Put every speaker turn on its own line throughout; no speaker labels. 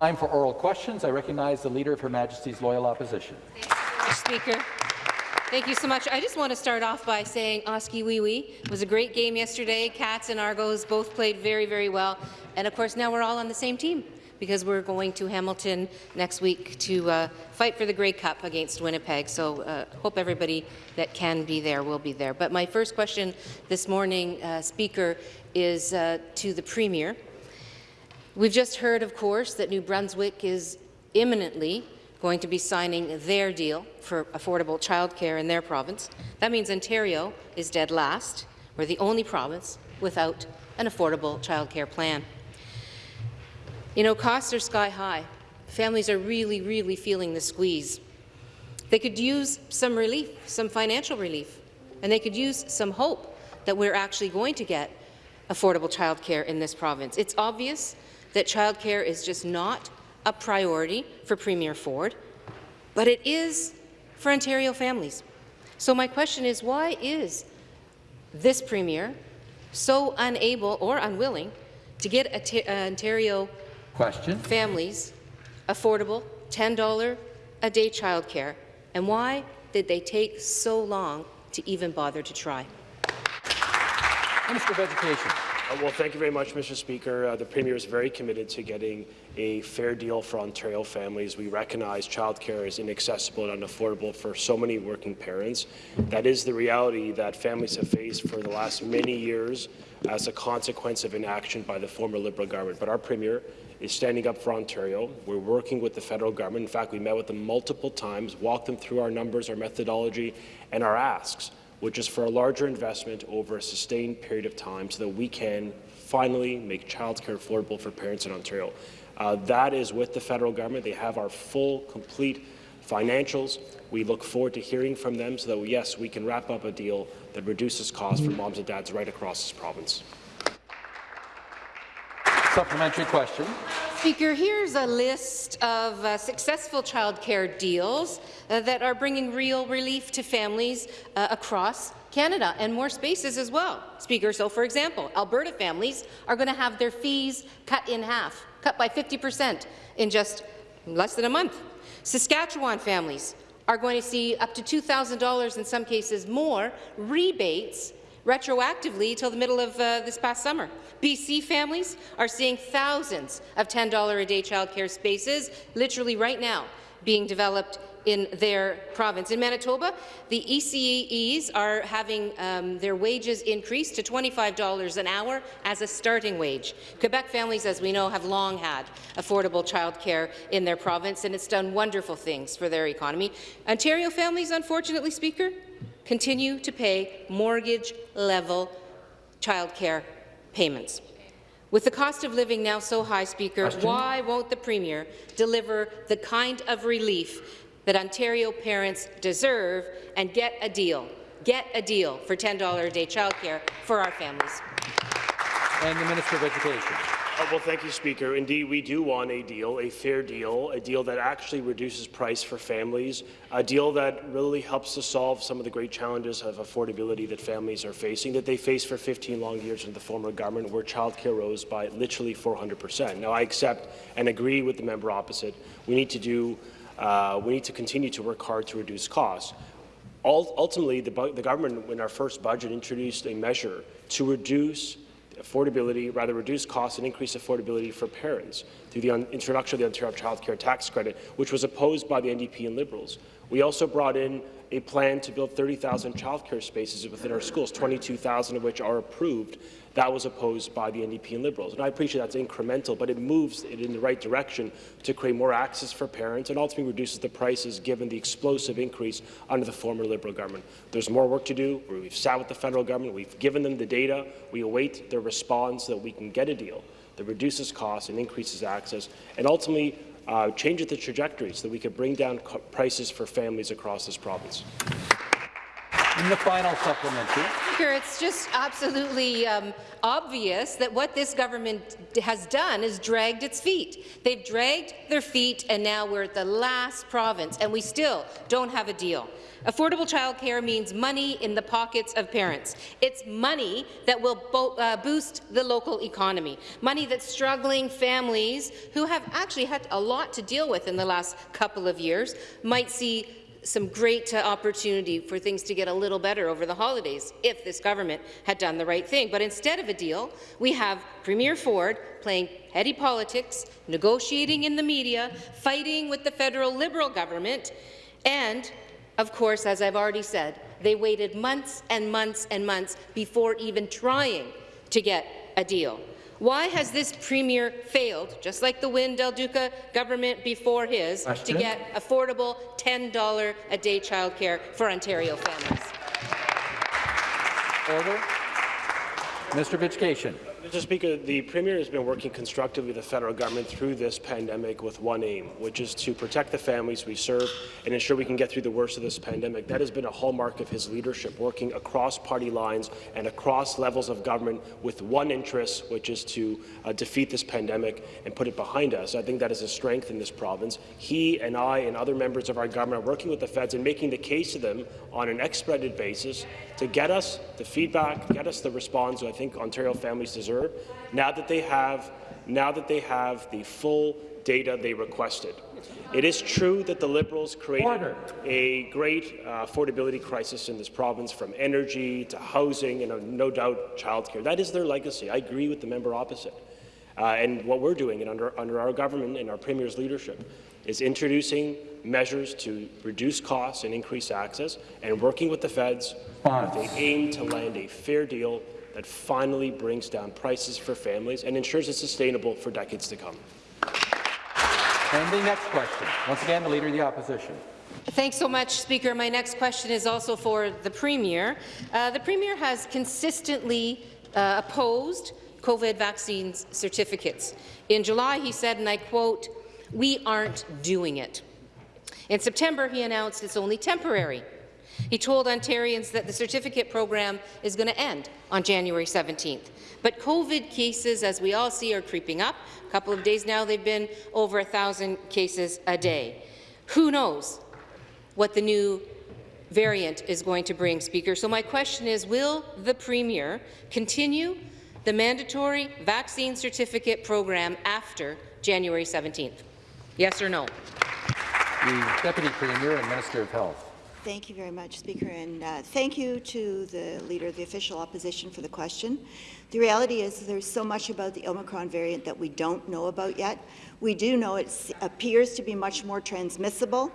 Time for oral questions. I recognize the Leader of Her Majesty's Loyal Opposition.
Speaker. Thank you so much. I just want to start off by saying Oskee Wee Wee was a great game yesterday. Cats and Argos both played very, very well. And of course, now we're all on the same team because we're going to Hamilton next week to uh, fight for the Grey Cup against Winnipeg. So uh, hope everybody that can be there will be there. But my first question this morning, uh, Speaker, is uh, to the Premier. We've just heard, of course, that New Brunswick is imminently going to be signing their deal for affordable childcare in their province. That means Ontario is dead last. We're the only province without an affordable childcare plan. You know, costs are sky high. Families are really, really feeling the squeeze. They could use some relief, some financial relief, and they could use some hope that we're actually going to get affordable childcare in this province. It's obvious that childcare is just not a priority for Premier Ford, but it is for Ontario families. So my question is, why is this Premier so unable or unwilling to get uh, Ontario question. families affordable $10 a day childcare, and why did they take so long to even bother to try?
Minister of Education.
Uh, well, thank you very much, Mr. Speaker. Uh, the Premier is very committed to getting a fair deal for Ontario families. We recognize childcare is inaccessible and unaffordable for so many working parents. That is the reality that families have faced for the last many years as a consequence of inaction by the former Liberal government. But our Premier is standing up for Ontario. We're working with the federal government. In fact, we met with them multiple times, walked them through our numbers, our methodology, and our asks which is for a larger investment over a sustained period of time so that we can finally make childcare affordable for parents in Ontario. Uh, that is with the federal government. They have our full, complete financials. We look forward to hearing from them so that, yes, we can wrap up a deal that reduces costs for moms and dads right across this province.
Supplementary question.
Speaker, here's a list of uh, successful childcare deals uh, that are bringing real relief to families uh, across Canada and more spaces as well. Speaker, so for example, Alberta families are going to have their fees cut in half, cut by 50 per cent in just less than a month. Saskatchewan families are going to see up to $2,000 in some cases more rebates retroactively till the middle of uh, this past summer. BC families are seeing thousands of $10 a day childcare spaces literally right now being developed in their province. In Manitoba, the ECEs are having um, their wages increased to $25 an hour as a starting wage. Quebec families, as we know, have long had affordable childcare in their province, and it's done wonderful things for their economy. Ontario families, unfortunately, Speaker, continue to pay mortgage-level childcare payments. With the cost of living now so high, Speaker, Question? why won't the Premier deliver the kind of relief that Ontario parents deserve and get a deal? Get a deal for $10 a day childcare for our families.
And the Minister of Education.
Uh, well, thank you, Speaker. Indeed, we do want a deal, a fair deal, a deal that actually reduces price for families, a deal that really helps to solve some of the great challenges of affordability that families are facing, that they faced for 15 long years in the former government, where childcare rose by literally 400 percent. Now, I accept and agree with the member opposite. We need to do, uh, we need to continue to work hard to reduce costs. Ultimately, the, the government, in our first budget, introduced a measure to reduce affordability, rather reduce costs and increase affordability for parents through the introduction of the Ontario Child Care Tax Credit, which was opposed by the NDP and Liberals. We also brought in a plan to build 30,000 childcare spaces within our schools, 22,000 of which are approved. That was opposed by the NDP and Liberals. And I appreciate that's incremental, but it moves it in the right direction to create more access for parents and ultimately reduces the prices given the explosive increase under the former Liberal government. There's more work to do. We've sat with the federal government. We've given them the data. We await their response so that we can get a deal that reduces costs and increases access and ultimately uh, change the trajectory so that we could bring down prices for families across this province.
And the final supplementary.
It's just absolutely um, obvious that what this government has done is dragged its feet. They've dragged their feet, and now we're at the last province, and we still don't have a deal. Affordable childcare means money in the pockets of parents. It's money that will bo uh, boost the local economy, money that struggling families who have actually had a lot to deal with in the last couple of years might see some great uh, opportunity for things to get a little better over the holidays if this government had done the right thing. But instead of a deal, we have Premier Ford playing petty politics, negotiating in the media, fighting with the federal Liberal government, and, of course, as I've already said, they waited months and months and months before even trying to get a deal. Why has this premier failed, just like the Wynne Del Duca government before his,
Question.
to get affordable $10 a day childcare for Ontario families?
Order. Mr. of Education.
Mr. Speaker, the Premier has been working constructively with the federal government through this pandemic with one aim, which is to protect the families we serve and ensure we can get through the worst of this pandemic. That has been a hallmark of his leadership, working across party lines and across levels of government with one interest, which is to uh, defeat this pandemic and put it behind us. I think that is a strength in this province. He and I and other members of our government are working with the feds and making the case to them on an expedited basis to get us the feedback, get us the response I think Ontario families deserve now that they have now that they have the full data they requested. It is true that the Liberals created
Order.
a great uh, affordability crisis in this province, from energy to housing and uh, no doubt childcare. That is their legacy. I agree with the member opposite. Uh, and what we're doing and under, under our government and our Premier's leadership is introducing measures to reduce costs and increase access and working with the feds with the aim to land a fair deal that finally brings down prices for families and ensures it's sustainable for decades to come.
And the next question. Once again, the Leader of the Opposition.
Thanks so much, Speaker. My next question is also for the Premier. Uh, the Premier has consistently uh, opposed COVID vaccines certificates. In July, he said, and I quote, we aren't doing it. In September, he announced it's only temporary. He told Ontarians that the certificate program is going to end on January 17th. But COVID cases, as we all see, are creeping up. A couple of days now, they've been over 1,000 cases a day. Who knows what the new variant is going to bring, Speaker? So my question is, will the Premier continue the mandatory vaccine certificate program after January 17th? Yes or no?
The Deputy Premier and Minister of Health.
Thank you very much, Speaker, and uh, thank you to the Leader of the Official Opposition for the question. The reality is there's so much about the Omicron variant that we don't know about yet. We do know it appears to be much more transmissible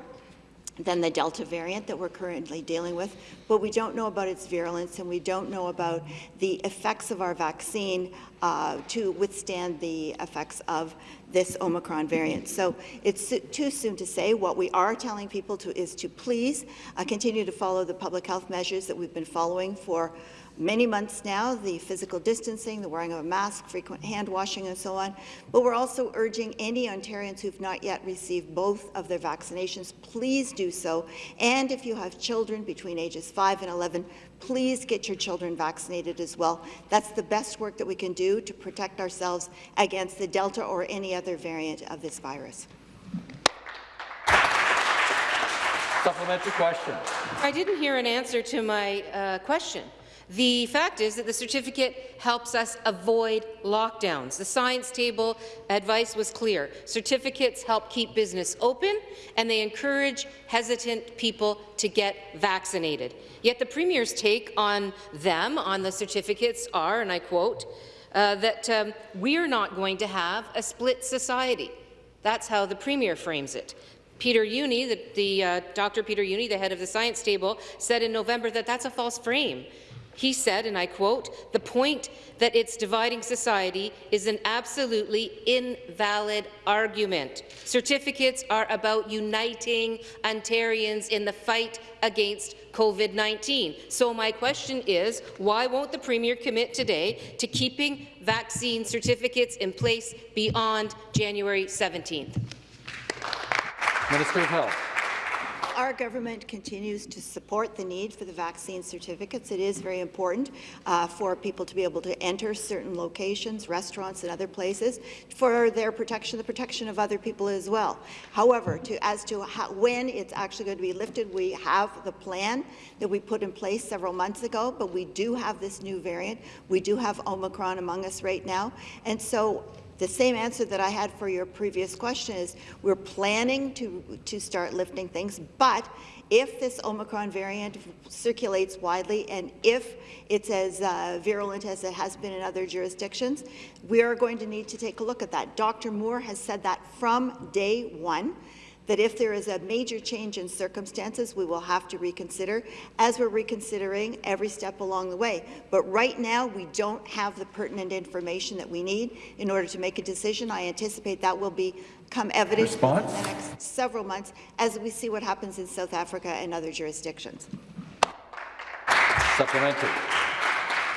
than the Delta variant that we're currently dealing with, but we don't know about its virulence and we don't know about the effects of our vaccine uh, to withstand the effects of this Omicron variant. So it's too soon to say. What we are telling people to is to please uh, continue to follow the public health measures that we've been following for many months now, the physical distancing, the wearing of a mask, frequent hand washing and so on. But we're also urging any Ontarians who've not yet received both of their vaccinations, please do so. And if you have children between ages 5 and 11, please get your children vaccinated as well. That's the best work that we can do to protect ourselves against the Delta or any other variant of this virus.
Supplementary question.
I didn't hear an answer to my uh, question. The fact is that the certificate helps us avoid lockdowns. The science table advice was clear. Certificates help keep business open, and they encourage hesitant people to get vaccinated. Yet the Premier's take on them, on the certificates, are, and I quote, uh, that um, we're not going to have a split society. That's how the Premier frames it. Peter Jüni, the, the uh, Dr. Peter Jüni, the head of the science table, said in November that that's a false frame. He said, and I quote, the point that it's dividing society is an absolutely invalid argument. Certificates are about uniting Ontarians in the fight against COVID-19. So my question is, why won't the Premier commit today to keeping vaccine certificates in place beyond January 17th?
Minister of Health.
Our government continues to support the need for the vaccine certificates. It is very important uh, for people to be able to enter certain locations, restaurants and other places, for their protection, the protection of other people as well. However, to, as to how, when it's actually going to be lifted, we have the plan that we put in place several months ago, but we do have this new variant. We do have Omicron among us right now. And so the same answer that I had for your previous question is we're planning to, to start lifting things, but if this Omicron variant circulates widely and if it's as uh, virulent as it has been in other jurisdictions, we are going to need to take a look at that. Dr. Moore has said that from day one that if there is a major change in circumstances, we will have to reconsider, as we're reconsidering every step along the way. But right now, we don't have the pertinent information that we need in order to make a decision. I anticipate that will become evident
Response?
in the next several months as we see what happens in South Africa and other jurisdictions.
Supplementary.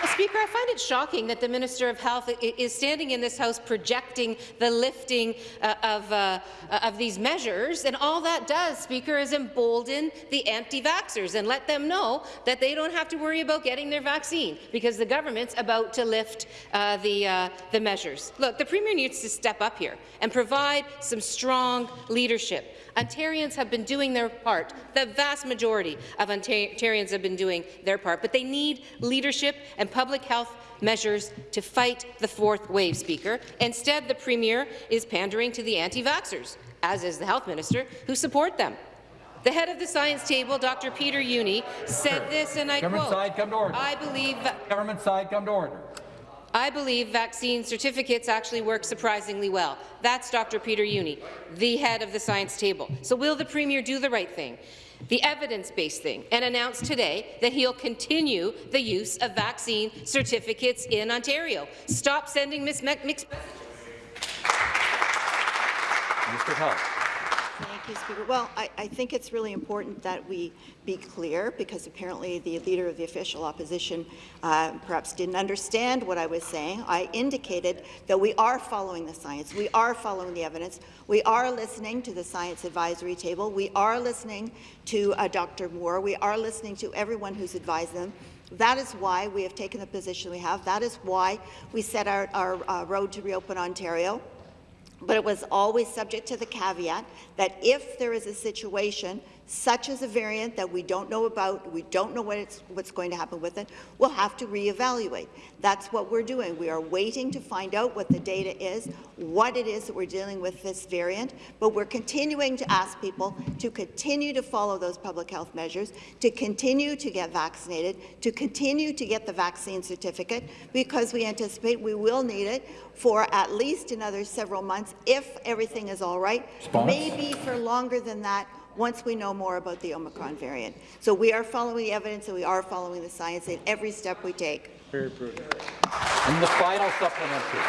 Speaker, I find it shocking that the Minister of Health is standing in this House projecting the lifting uh, of, uh, of these measures, and all that does, Speaker, is embolden the anti-vaxxers and let them know that they don't have to worry about getting their vaccine because the government's about to lift uh, the, uh, the measures. Look, the Premier needs to step up here and provide some strong leadership. Ontarians have been doing their part. The vast majority of Ontarians have been doing their part, but they need leadership and public health measures to fight the fourth wave, Speaker. Instead, the Premier is pandering to the anti-vaxxers, as is the Health Minister, who support them. The head of the science table, Dr. Peter Jüni, said this, and I
Government
quote,
side, come to order.
I believe
Government side, come to order.
I believe vaccine certificates actually work surprisingly well. That's Dr. Peter Jüni, the head of the science table. So will the Premier do the right thing, the evidence-based thing, and announce today that he'll continue the use of vaccine certificates in Ontario? Stop sending mixed messages.
Of Health.
You, Speaker. Well, I, I, think it's really important that we be clear because apparently the leader of the official opposition uh, perhaps didn't understand what I was saying. I indicated that we are following the science, we are following the evidence, we are listening to the science advisory table, we are listening to uh, Dr. Moore, we are listening to everyone who's advised them. That is why we have taken the position we have. That is why we set our, our uh, road to reopen Ontario but it was always subject to the caveat that if there is a situation such as a variant that we don't know about, we don't know what what's going to happen with it, we'll have to reevaluate. That's what we're doing. We are waiting to find out what the data is, what it is that we're dealing with this variant, but we're continuing to ask people to continue to follow those public health measures, to continue to get vaccinated, to continue to get the vaccine certificate, because we anticipate we will need it for at least another several months if everything is all right,
Response?
maybe for longer than that once we know more about the Omicron variant. So we are following the evidence and we are following the science in every step we take.
Very prudent. And the final supplementary.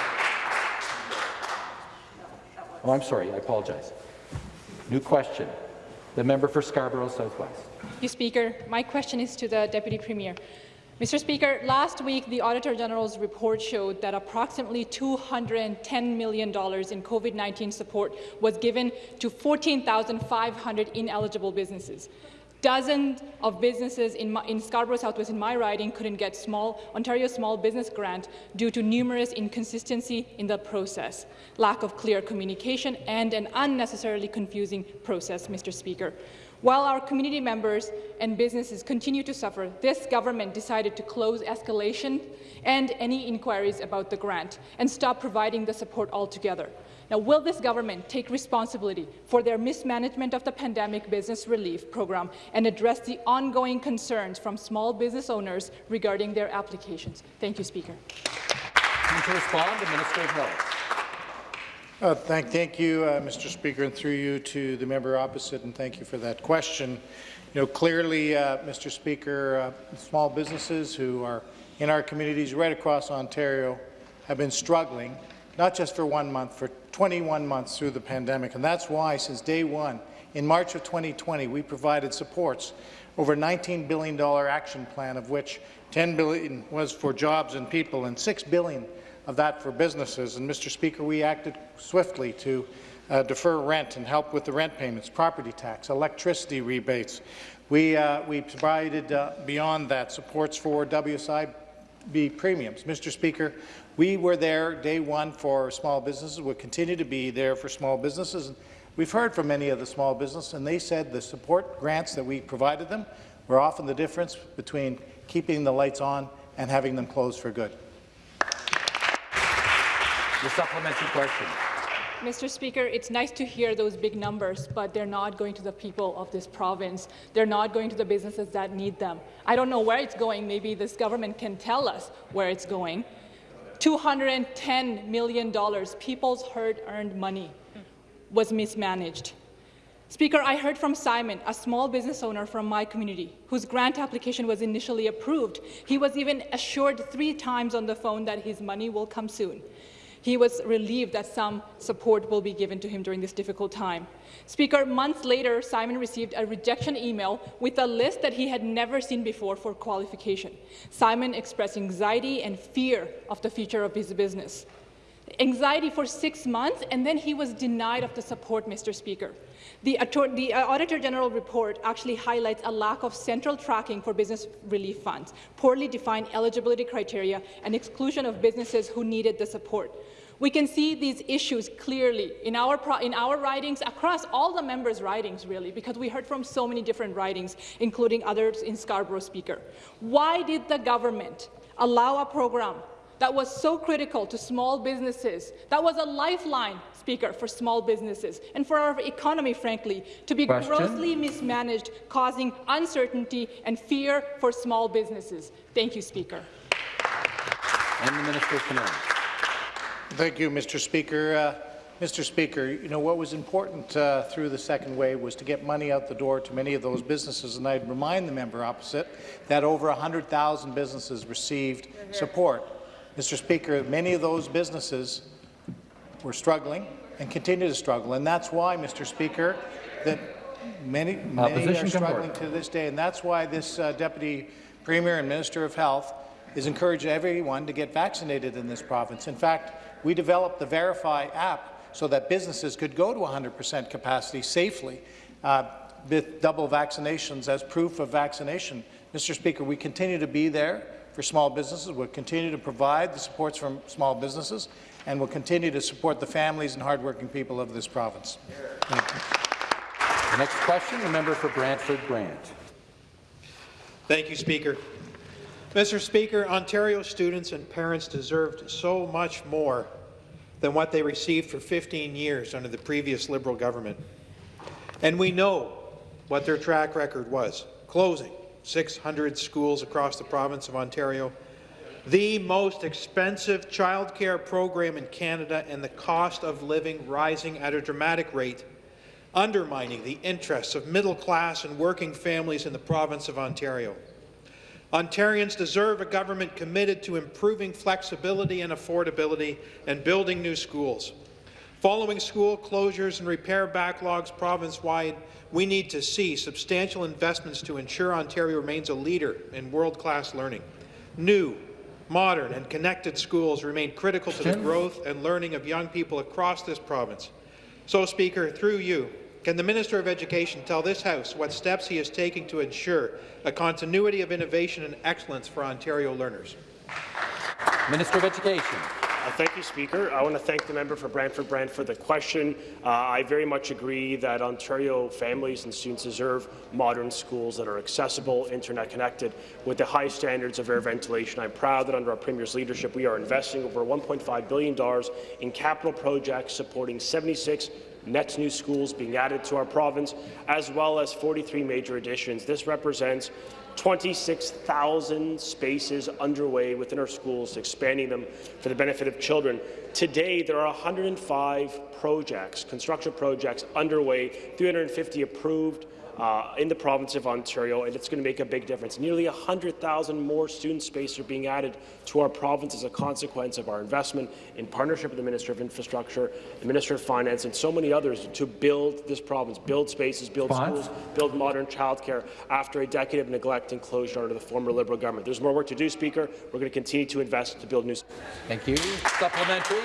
Oh, I'm sorry. I apologize. New question. The member for Scarborough Southwest.
Thank you, Speaker. My question is to the Deputy Premier. Mr. Speaker, last week the Auditor General's report showed that approximately $210 million in COVID-19 support was given to 14,500 ineligible businesses. Dozens of businesses in, my, in, Scarborough Southwest in my riding couldn't get small Ontario Small Business Grant due to numerous inconsistency in the process, lack of clear communication and an unnecessarily confusing process, Mr. Speaker. While our community members and businesses continue to suffer, this government decided to close escalation and any inquiries about the grant and stop providing the support altogether. Now, will this government take responsibility for their mismanagement of the pandemic business relief program and address the ongoing concerns from small business owners regarding their applications? Thank you, Speaker.
to respond, the Minister of Health.
Uh, thank, thank you, uh, Mr. Speaker, and through you to the member opposite, and thank you for that question. You know, clearly, uh, Mr. Speaker, uh, small businesses who are in our communities right across Ontario have been struggling, not just for one month, for 21 months through the pandemic, and that's why, since day one, in March of 2020, we provided supports over $19 billion action plan, of which 10 billion was for jobs and people, and $6 billion of that for businesses. And, Mr. Speaker, we acted swiftly to uh, defer rent and help with the rent payments, property tax, electricity rebates. We, uh, we provided, uh, beyond that, supports for WSIB premiums. Mr. Speaker, we were there day one for small businesses. We'll continue to be there for small businesses. We've heard from many of the small businesses, and they said the support grants that we provided them were often the difference between keeping the lights on and having them closed for good.
The supplementary question.
Mr. Speaker, it's nice to hear those big numbers, but they're not going to the people of this province. They're not going to the businesses that need them. I don't know where it's going. Maybe this government can tell us where it's going. $210 million, people's hard-earned money, was mismanaged. Speaker, I heard from Simon, a small business owner from my community, whose grant application was initially approved. He was even assured three times on the phone that his money will come soon. He was relieved that some support will be given to him during this difficult time. Speaker, months later, Simon received a rejection email with a list that he had never seen before for qualification. Simon expressed anxiety and fear of the future of his business. Anxiety for six months, and then he was denied of the support, Mr. Speaker. The, the uh, Auditor General report actually highlights a lack of central tracking for business relief funds, poorly defined eligibility criteria, and exclusion of businesses who needed the support. We can see these issues clearly in our, in our ridings, across all the members' ridings, really, because we heard from so many different ridings, including others in Scarborough Speaker. Why did the government allow a program that was so critical to small businesses, that was a lifeline, Speaker, for small businesses and for our economy, frankly, to be
Question?
grossly mismanaged, causing uncertainty and fear for small businesses. Thank you, Speaker.
And the Minister of Finance.
Thank you, Mr. Speaker. Uh, Mr. Speaker, you know, what was important uh, through the second wave was to get money out the door to many of those businesses, and I'd remind the member opposite that over 100,000 businesses received support. Mr. Speaker, many of those businesses were struggling and continue to struggle, and that's why, Mr. Speaker, that many, many are struggling to this day, and that's why this uh, Deputy Premier and Minister of Health is encouraging everyone to get vaccinated in this province. In fact, we developed the Verify app so that businesses could go to 100% capacity safely uh, with double vaccinations as proof of vaccination. Mr. Speaker, we continue to be there for small businesses. We'll continue to provide the supports from small businesses, and we'll continue to support the families and hardworking people of this province. Thank you.
The next question, the member for Brantford Grant.
Thank you, Speaker. Mr. Speaker, Ontario students and parents deserved so much more than what they received for 15 years under the previous Liberal government. And we know what their track record was, closing 600 schools across the province of Ontario, the most expensive childcare program in Canada and the cost of living rising at a dramatic rate, undermining the interests of middle-class and working families in the province of Ontario. Ontarians deserve a government committed to improving flexibility and affordability and building new schools. Following school closures and repair backlogs province-wide, we need to see substantial investments to ensure Ontario remains a leader in world-class learning. New, modern and connected schools remain critical to the growth and learning of young people across this province. So, Speaker, through you, can the Minister of Education tell this House what steps he is taking to ensure a continuity of innovation and excellence for Ontario learners?
Minister of Education.
Uh, Thank you, Speaker. I want to thank the member for Brantford Brand for the question. Uh, I very much agree that Ontario families and students deserve modern schools that are accessible, internet connected, with the high standards of air ventilation. I'm proud that under our Premier's leadership, we are investing over $1.5 billion in capital projects supporting 76 net new schools being added to our province, as well as 43 major additions. This represents 26,000 spaces underway within our schools, expanding them for the benefit of children. Today, there are 105 projects, construction projects underway, 350 approved, uh, in the province of Ontario, and it's going to make a big difference. Nearly 100,000 more student space are being added to our province as a consequence of our investment in partnership with the Minister of Infrastructure, the Minister of Finance, and so many others to build this province, build spaces, build
Response?
schools, build modern childcare after a decade of neglect and closure under the former Liberal government. There's more work to do, Speaker. We're going to continue to invest to build new.
Thank you. Supplementary.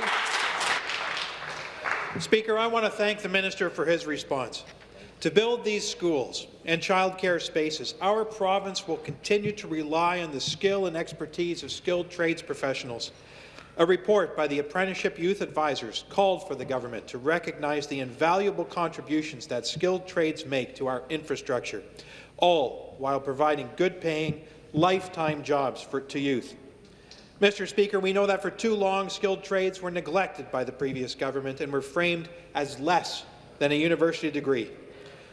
Speaker, I want to thank the minister for his response. To build these schools and childcare spaces, our province will continue to rely on the skill and expertise of skilled trades professionals. A report by the Apprenticeship Youth Advisors called for the government to recognize the invaluable contributions that skilled trades make to our infrastructure, all while providing good-paying, lifetime jobs for, to youth. Mr. Speaker, we know that for too long, skilled trades were neglected by the previous government and were framed as less than a university degree.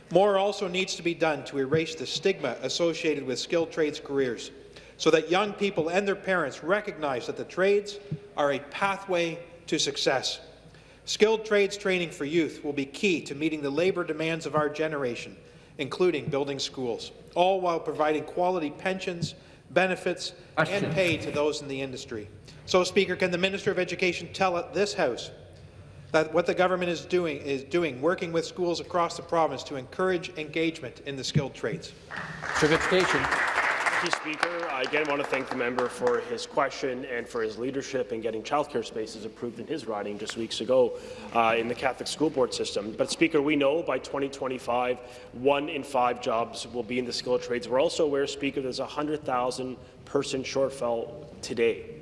More also needs to be done to erase the stigma associated with skilled trades careers so that young people and their parents recognize that the trades are a pathway to success. Skilled trades training for youth will be key to meeting the labour demands of our generation, including building schools, all while providing quality pensions, benefits and pay to those in the industry. So, Speaker, can the Minister of Education tell this House that what the government is doing is doing, working with schools across the province to encourage engagement in the skilled trades?
Minister.
Thank you, Speaker. I again want to thank the member for his question and for his leadership in getting childcare spaces approved in his riding just weeks ago uh, in the Catholic school board system. But, Speaker, we know by 2025, one in five jobs will be in the skilled trades. We're also aware, Speaker, there's a 100,000 person shortfall today.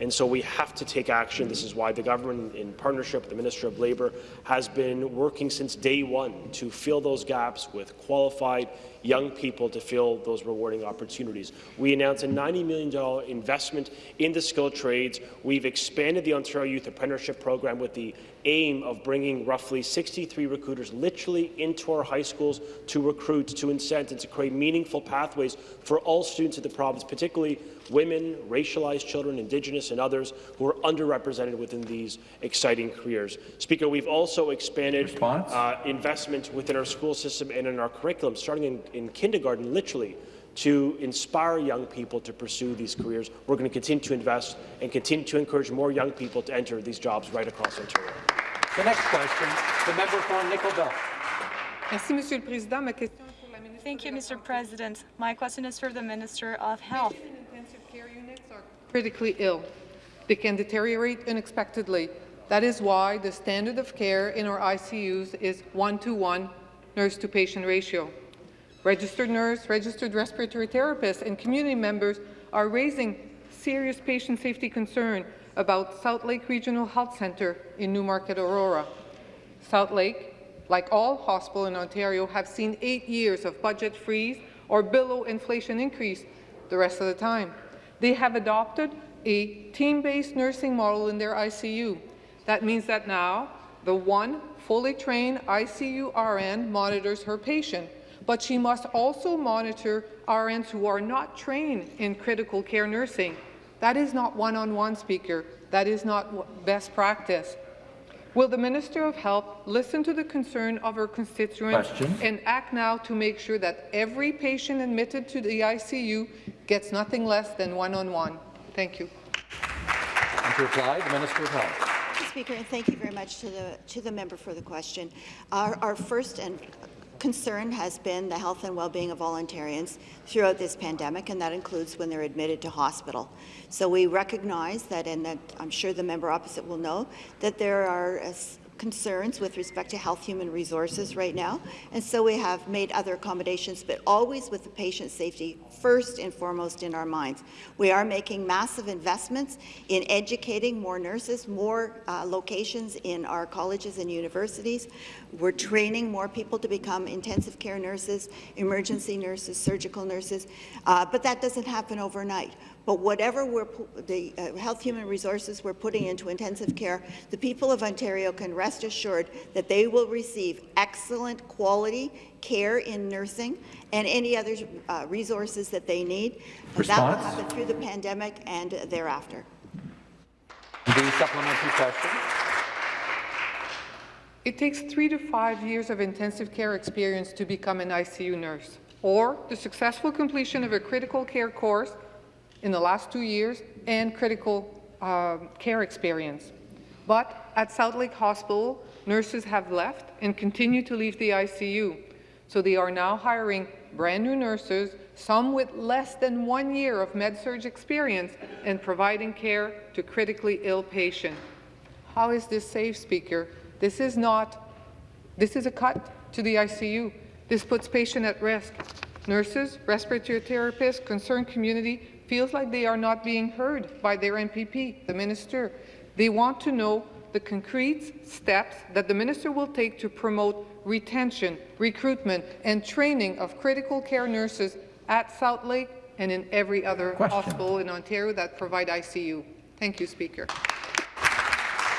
And so we have to take action. This is why the government, in partnership with the Minister of Labour, has been working since day one to fill those gaps with qualified young people to fill those rewarding opportunities. We announced a $90 million investment in the skilled trades. We've expanded the Ontario Youth Apprenticeship Program with the aim of bringing roughly 63 recruiters literally into our high schools to recruit, to incent, and to create meaningful pathways for all students in the province, particularly women, racialized children, Indigenous and others who are underrepresented within these exciting careers. Speaker, we've also expanded uh, investment within our school system and in our curriculum, starting in, in kindergarten, literally, to inspire young people to pursue these careers. We're going to continue to invest and continue to encourage more young people to enter these jobs right across Ontario.
The next question, the member for Nickel Belt.
Merci, Monsieur le Président. Ma question est pour la ministre
Thank you, Mr. President. My question is for the Minister of Health.
Intensive care units are critically ill. They can deteriorate unexpectedly. That is why the standard of care in our ICUs is one-to-one nurse-to-patient ratio. Registered nurse, registered respiratory therapists, and community members are raising serious patient safety concern about Southlake Regional Health Centre in Newmarket, Aurora. Southlake, like all hospitals in Ontario, have seen eight years of budget freeze or below inflation increase the rest of the time. They have adopted a team-based nursing model in their ICU. That means that now the one fully trained ICU RN monitors her patient, but she must also monitor RNs who are not trained in critical care nursing. That is not one-on-one, Speaker. That is not best practice. Will the Minister of Health listen to the concern of her constituents
Question.
and act now to make sure that every patient admitted to the ICU gets nothing less than one-on-one? Thank you.
And to reply, the Minister of Health.
Mr. Speaker, and thank you very much to the, to the member for the question. Our, our first and concern has been the health and well-being of Ontarians throughout this pandemic, and that includes when they're admitted to hospital. So we recognize that, and that I'm sure the member opposite will know, that there are concerns with respect to health human resources right now, and so we have made other accommodations, but always with the patient safety first and foremost in our minds. We are making massive investments in educating more nurses, more uh, locations in our colleges and universities. We're training more people to become intensive care nurses, emergency nurses, surgical nurses, uh, but that doesn't happen overnight. But whatever we're, the uh, health human resources we're putting into intensive care, the people of Ontario can rest assured that they will receive excellent quality care in nursing and any other uh, resources that they need. And that will happen through the pandemic and thereafter.
The supplementary question.
It takes three to five years of intensive care experience to become an ICU nurse, or the successful completion of a critical care course in the last two years and critical um, care experience. But at Southlake Hospital, nurses have left and continue to leave the ICU. So they are now hiring brand new nurses, some with less than one year of med-surg experience, and providing care to critically ill patients. How is this safe, Speaker? This is not, this is a cut to the ICU. This puts patients at risk. Nurses, respiratory therapists, concerned community feels like they are not being heard by their MPP, the minister. They want to know the concrete steps that the minister will take to promote retention, recruitment, and training of critical care nurses at Southlake and in every other
Question.
hospital in Ontario that provide ICU. Thank you, Speaker.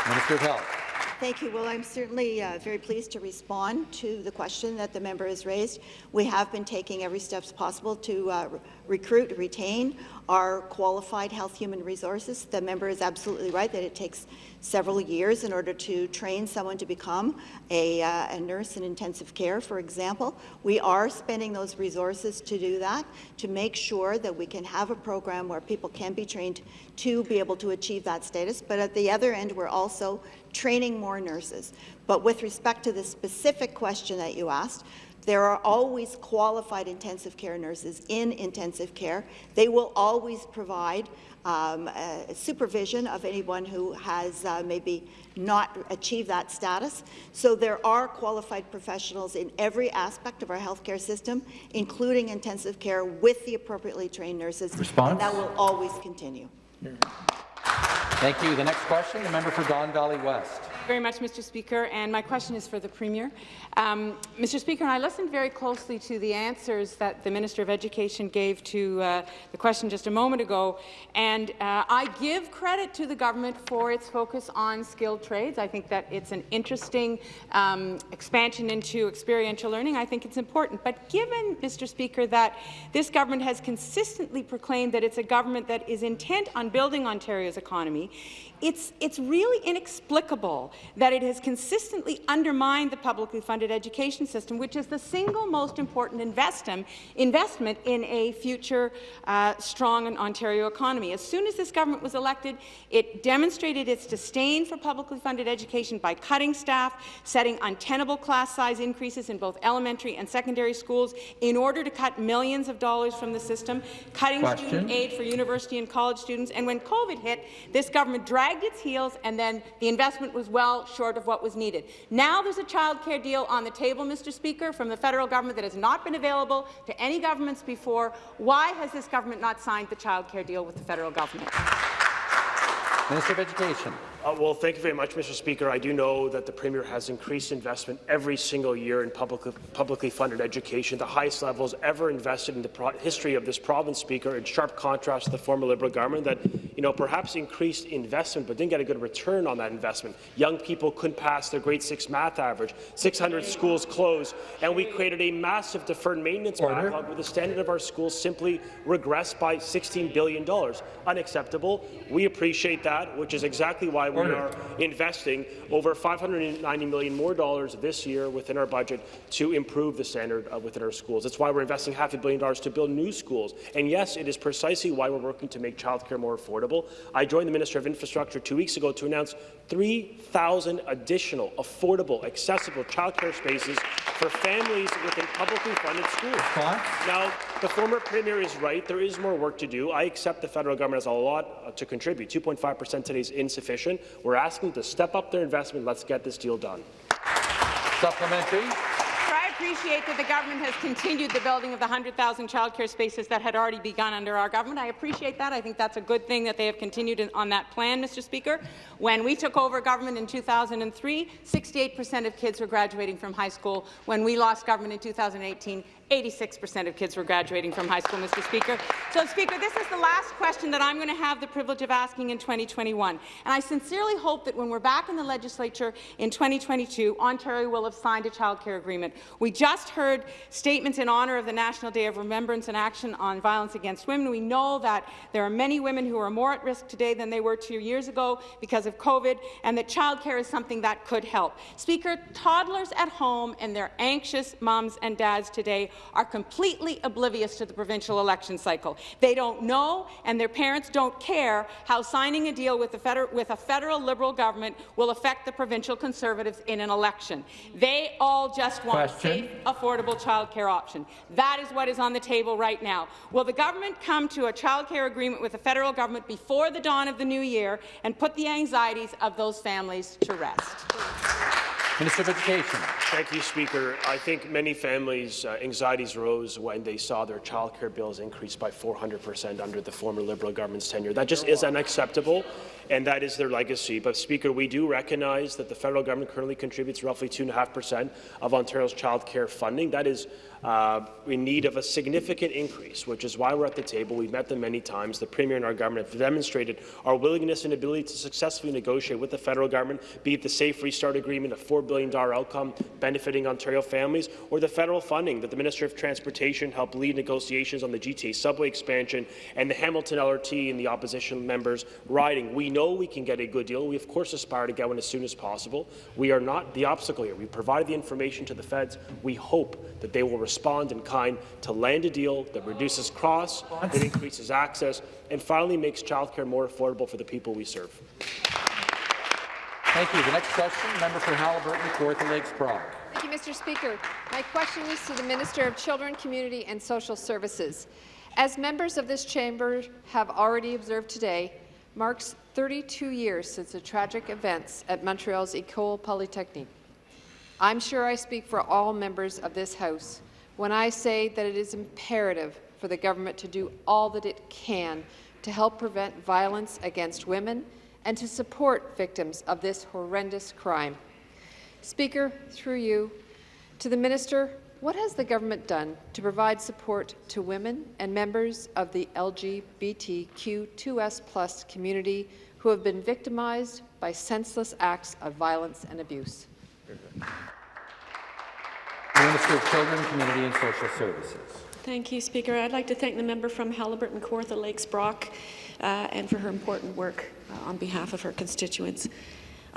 Minister of Health.
Thank you. Well, I'm certainly uh, very pleased to respond to the question that the member has raised. We have been taking every steps possible to uh, re- recruit, retain our qualified health human resources. The member is absolutely right that it takes several years in order to train someone to become a, uh, a nurse in intensive care, for example. We are spending those resources to do that, to make sure that we can have a program where people can be trained to be able to achieve that status. But at the other end, we're also training more nurses. But with respect to the specific question that you asked, there are always qualified intensive care nurses in intensive care. They will always provide um, uh, supervision of anyone who has uh, maybe not achieved that status. So there are qualified professionals in every aspect of our healthcare system, including intensive care, with the appropriately trained nurses.
Response?
And that will always continue.
Thank you. The next question, the member for Don Valley West.
Very much, Mr. Speaker, and my question is for the Premier. Um, Mr. Speaker, I listened very closely to the answers that the Minister of Education gave to uh, the question just a moment ago, and uh, I give credit to the government for its focus on skilled trades. I think that it's an interesting um, expansion into experiential learning. I think it's important. But given, Mr. Speaker, that this government has consistently proclaimed that it's a government that is intent on building Ontario's economy, it's, it's really inexplicable that it has consistently undermined the publicly funded education system, which is the single most important investment, investment in a future uh, strong Ontario economy. As soon as this government was elected, it demonstrated its disdain for publicly funded education by cutting staff, setting untenable class size increases in both elementary and secondary schools in order to cut millions of dollars from the system, cutting
Question.
student aid for university and college students. And when COVID hit, this government dragged its heels, and then the investment was well short of what was needed. Now there's a child care deal on the table, Mr. Speaker, from the federal government that has not been available to any governments before. Why has this government not signed the child care deal with the federal government?
Minister of Education.
Uh, well, thank you very much, Mr. Speaker. I do know that the Premier has increased investment every single year in public, publicly funded education, the highest levels ever invested in the pro history of this province, Speaker, in sharp contrast to the former Liberal government that, you know, perhaps increased investment but didn't get a good return on that investment. Young people couldn't pass their grade 6 math average. 600 schools closed, and we created a massive deferred maintenance
Order.
backlog where the standard of our schools simply regressed by $16 billion. Unacceptable. We appreciate that, which is exactly why we are investing over 590 million more dollars this year within our budget to improve the standard uh, within our schools. That's why we're investing half a billion dollars to build new schools. And yes, it is precisely why we're working to make childcare more affordable. I joined the Minister of Infrastructure two weeks ago to announce 3,000 additional affordable, accessible childcare spaces for families within publicly funded schools. Now, the former premier is right. There is more work to do. I accept the federal government has a lot uh, to contribute. 2.5 percent today is insufficient. We're asking to step up their investment. Let's get this deal done.
Supplementary.
I appreciate that the government has continued the building of the 100,000 childcare spaces that had already begun under our government. I appreciate that. I think that's a good thing that they have continued in, on that plan, Mr. Speaker. When we took over government in 2003, 68% of kids were graduating from high school. When we lost government in 2018, 86% of kids were graduating from high school, Mr. Speaker. So, Speaker, this is the last question that I'm going to have the privilege of asking in 2021. And I sincerely hope that when we're back in the legislature in 2022, Ontario will have signed a childcare agreement. We just heard statements in honour of the National Day of Remembrance and Action on Violence Against Women. We know that there are many women who are more at risk today than they were two years ago because of COVID, and that childcare is something that could help. Speaker, toddlers at home and their anxious moms and dads today are completely oblivious to the provincial election cycle. They don't know, and their parents don't care how signing a deal with, with a federal Liberal government will affect the provincial Conservatives in an election. They all just want
Question.
a safe, affordable childcare option. That is what is on the table right now. Will the government come to a childcare agreement with the federal government before the dawn of the new year and put the anxieties of those families to rest?
Minister of Education.
Thank you, Speaker. I think many families' uh, anxieties rose when they saw their childcare bills increase by 400 percent under the former Liberal government's tenure. That just is unacceptable, and that is their legacy. But, Speaker, we do recognize that the federal government currently contributes roughly 2.5 percent of Ontario's childcare funding. That is uh, in need of a significant increase, which is why we're at the table. We've met them many times. The Premier and our government have demonstrated our willingness and ability to successfully negotiate with the federal government, be it the Safe Restart Agreement, a $4 billion outcome benefiting Ontario families, or the federal funding that the Minister of Transportation helped lead negotiations on the GTA subway expansion and the Hamilton LRT and the opposition members riding. We know we can get a good deal. We, of course, aspire to get one as soon as possible. We are not the obstacle here. We provided the information to the feds. We hope that they will respond in kind to land a deal that reduces costs, that increases access, and finally makes childcare more affordable for the people we serve.
Thank you. The next question, member for Haliburton, Kawartha Lakes Brock.
Thank you, Mr. Speaker. My question is to the Minister of Children, Community and Social Services. As members of this chamber have already observed today, marks 32 years since the tragic events at Montreal's École Polytechnique. I'm sure I speak for all members of this House when I say that it is imperative for the government to do all that it can to help prevent violence against women and to support victims of this horrendous crime. Speaker, through you, to the Minister, what has the government done to provide support to women and members of the LGBTQ2S plus community who have been victimized by senseless acts of violence and abuse?
Minister of Children, Community and Social Services.
Thank you, Speaker. I'd like to thank the member from Haliburton, Kawartha Lakes, Brock, uh, and for her important work uh, on behalf of her constituents.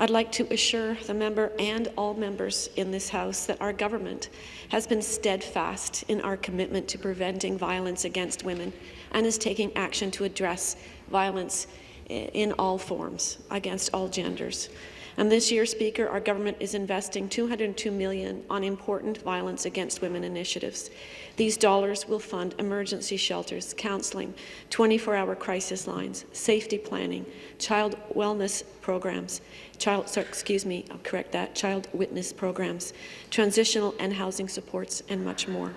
I'd like to assure the member and all members in this House that our government has been steadfast in our commitment to preventing violence against women and is taking action to address violence in all forms against all genders. And this year, Speaker, our government is investing 202 million on important violence against women initiatives. These dollars will fund emergency shelters, counselling, 24-hour crisis lines, safety planning, child wellness programs, child, sorry, excuse me, I'll correct that, child witness programs, transitional and housing supports, and much more.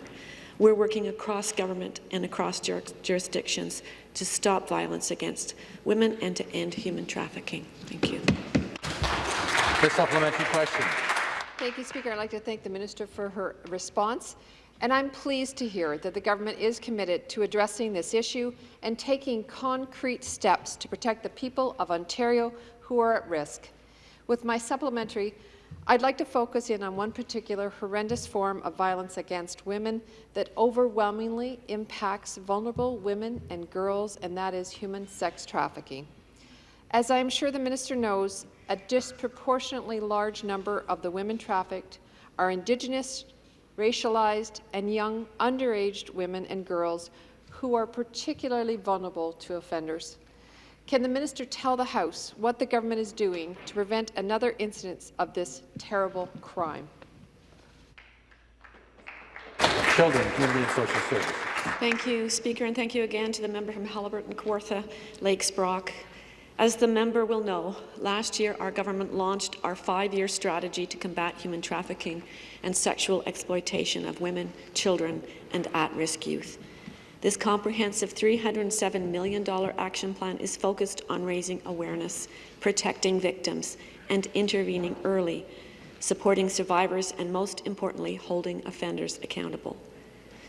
We're working across government and across jur jurisdictions to stop violence against women and to end human trafficking. Thank you.
The supplementary question.
Thank you, Speaker. I'd like to thank the Minister for her response. And I'm pleased to hear that the government is committed to addressing this issue and taking concrete steps to protect the people of Ontario who are at risk. With my supplementary, I'd like to focus in on one particular horrendous form of violence against women that overwhelmingly impacts vulnerable women and girls, and that is human sex trafficking. As I am sure the minister knows, a disproportionately large number of the women trafficked are Indigenous, racialized, and young underaged women and girls who are particularly vulnerable to offenders. Can the minister tell the House what the government is doing to prevent another incidence of this terrible crime?
Children, Community and Social Services.
Thank you, Speaker, and thank you again to the member from Haliburton, Kawartha, Lakes, Brock. As the member will know, last year our government launched our five-year strategy to combat human trafficking and sexual exploitation of women, children and at-risk youth. This comprehensive $307 million action plan is focused on raising awareness, protecting victims and intervening early, supporting survivors and, most importantly, holding offenders accountable.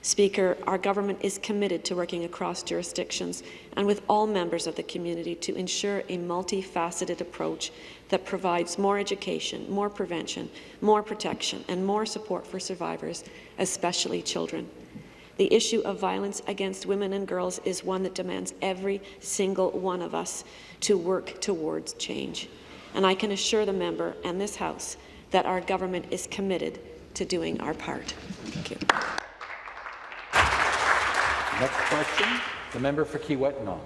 Speaker, our government is committed to working across jurisdictions and with all members of the community to ensure a multifaceted approach that provides more education, more prevention, more protection and more support for survivors, especially children. The issue of violence against women and girls is one that demands every single one of us to work towards change. And I can assure the member and this House that our government is committed to doing our part. Thank you.
Next question, the member for.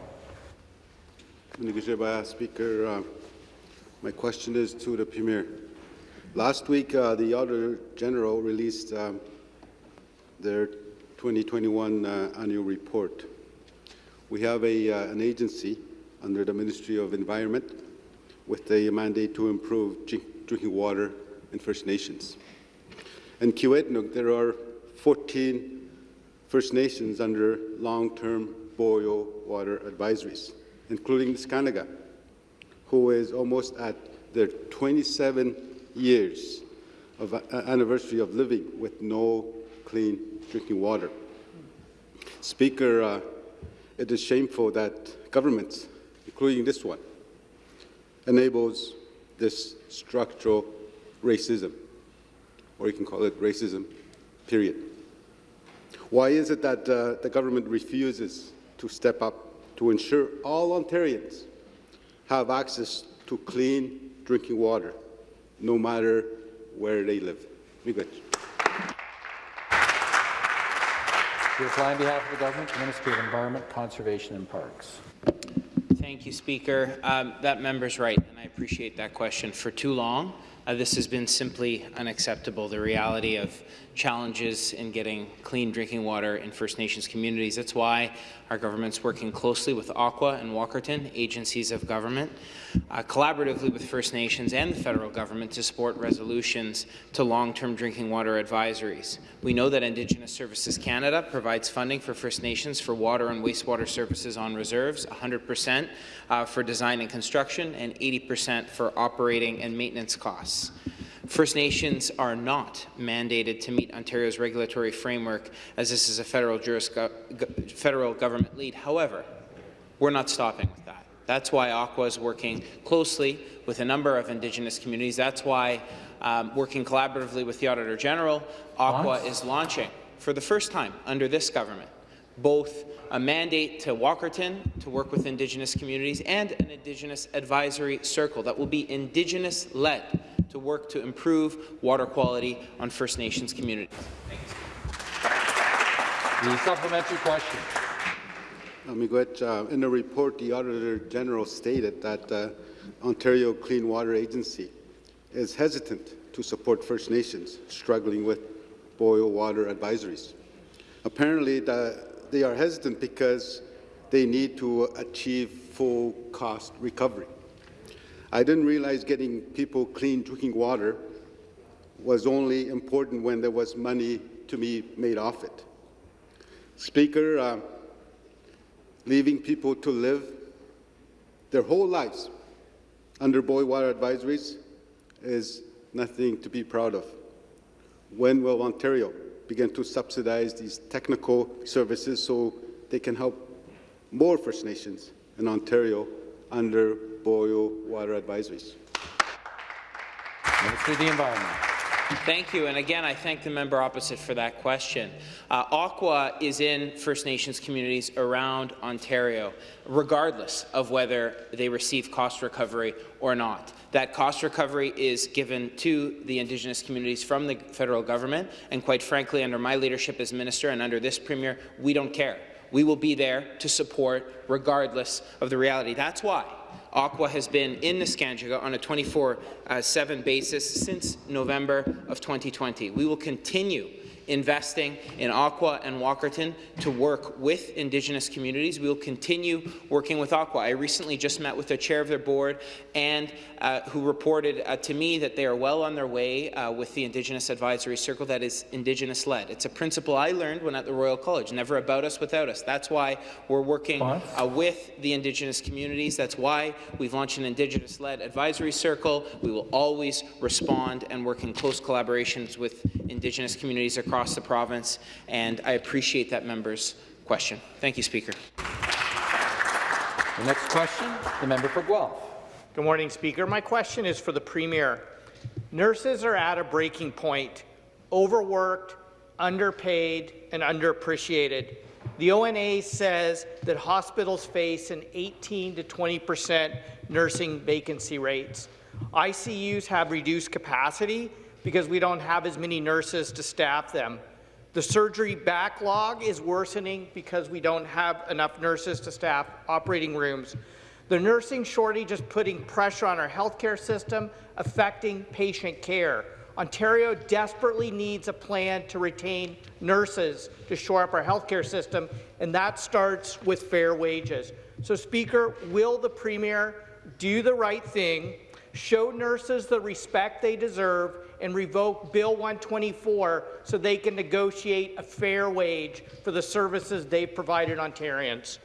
Nigajeba, Speaker, uh, my question is to the Premier. Last week, uh, the Auditor General released um, their 2021 uh, annual report. We have a, uh, an agency under the Ministry of Environment with a mandate to improve drinking water in First Nations. In Kiiwetinoong, there are 14 First Nations under long-term boil water advisories, including Neskantaga, who is almost at their 27 years of uh, anniversary of living with no clean drinking water. Speaker, uh, it is shameful that governments, including this one, enables this structural racism, or you can call it racism, period. Why is it that uh, the government refuses to step up to ensure all Ontarians have access to clean drinking water, no matter where they live?
To reply on behalf of the government, the Ministry of Environment, Conservation and Parks.
Thank you, Speaker. Um, that member's right, and I appreciate that question. For too long, uh, this has been simply unacceptable. The reality of challenges in getting clean drinking water in First Nations communities. That's why our government's working closely with OCWA and Walkerton, agencies of government, uh, collaboratively with First Nations and the federal government to support resolutions to long-term drinking water advisories. We know that Indigenous Services Canada provides funding for First Nations for water and wastewater services on reserves, 100% uh, for design and construction, and 80% for operating and maintenance costs. First Nations are not mandated to meet Ontario's regulatory framework, as this is a federal, federal government lead. However, we're not stopping with that. That's why OCWA is working closely with a number of Indigenous communities. That's why, um, working collaboratively with the Auditor General, OCWA is launching, for the first time under this government, both a mandate to Walkerton to work with Indigenous communities and an Indigenous advisory circle that will be Indigenous-led to work to improve water quality on First Nations communities.
The supplementary question.
Uh, in the report, the Auditor General stated that uh, Ontario Clean Water Agency is hesitant to support First Nations struggling with boil water advisories. Apparently, the, they are hesitant because they need to achieve full cost recovery. I didn't realize getting people clean drinking water was only important when there was money to be made off it. Speaker, uh, leaving people to live their whole lives under boil water advisories is nothing to be proud of. When will Ontario begin to subsidize these technical services so they can help more First Nations in Ontario under boil water advisories.
Minister of the Environment.
Thank you. And again, I thank the member opposite for that question. Uh, OCWA is in First Nations communities around Ontario, regardless of whether they receive cost recovery or not. That cost recovery is given to the Indigenous communities from the federal government, and quite frankly, under my leadership as minister and under this premier, we don't care. We will be there to support regardless of the reality. That's why OCWA has been in Neskantaga on a 24-7 uh, basis since November of 2020. We will continue investing in OCWA and Walkerton to work with Indigenous communities. We will continue working with OCWA. I recently just met with the chair of their board and uh, who reported uh, to me that they are well on their way uh, with the Indigenous Advisory Circle that is Indigenous-led. It's a principle I learned when at the Royal College, never about us without us. That's why we're working uh, with the Indigenous communities. That's why we've launched an Indigenous-led advisory circle. We will always respond and work in close collaborations with Indigenous communities across across the province, and I appreciate that member's question. Thank you, Speaker.
The next question, the member for Guelph.
Good morning, Speaker. My question is for the Premier. Nurses are at a breaking point, overworked, underpaid, and underappreciated. The ONA says that hospitals face an 18 to 20 percent nursing vacancy rates. ICUs have reduced capacity because we don't have as many nurses to staff them. The surgery backlog is worsening because we don't have enough nurses to staff operating rooms. The nursing shortage is putting pressure on our healthcare system, affecting patient care. Ontario desperately needs a plan to retain nurses to shore up our healthcare system, and that starts with fair wages. So, Speaker, will the Premier do the right thing, show nurses the respect they deserve, and revoke Bill 124 so they can negotiate a fair wage for the services they've provided Ontarians.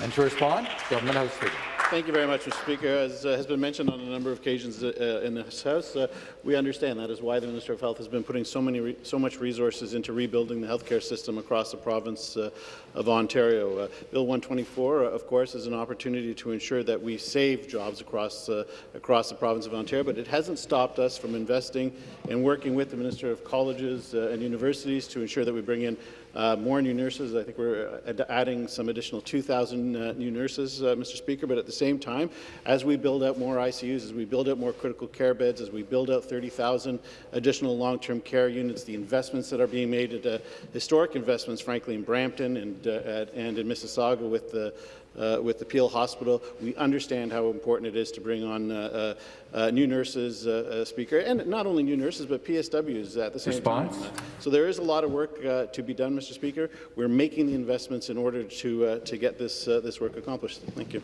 And to respond, Government House Leader.
Thank you very much, Mr. Speaker. As uh, has been mentioned on a number of occasions uh, in this House, uh, we understand that is why the Minister of Health has been putting so many, so much resources into rebuilding the healthcare system across the province uh, of Ontario. Uh, Bill 124, uh, of course, is an opportunity to ensure that we save jobs across across the province of Ontario, but it hasn't stopped us from investing and working with the Minister of Colleges and Universities to ensure that we bring in uh, more new nurses. I think we're uh, adding some additional 2,000 uh, new nurses, uh, Mr. Speaker. But at the same time, as we build out more ICUs, as we build out more critical care beds, as we build out 30,000 additional long-term care units, the investments that are being made, at, uh, historic investments, frankly, in Brampton and, uh, at, and in Mississauga with the uh, with the Peel Hospital. We understand how important it is to bring on uh, uh, uh new nurses, uh, uh, Speaker, and not only new nurses, but PSWs at the same
Response?
time. So there is a lot of work to be done, Mr. Speaker. We're making the investments in order to, to get this, this work accomplished. Thank you.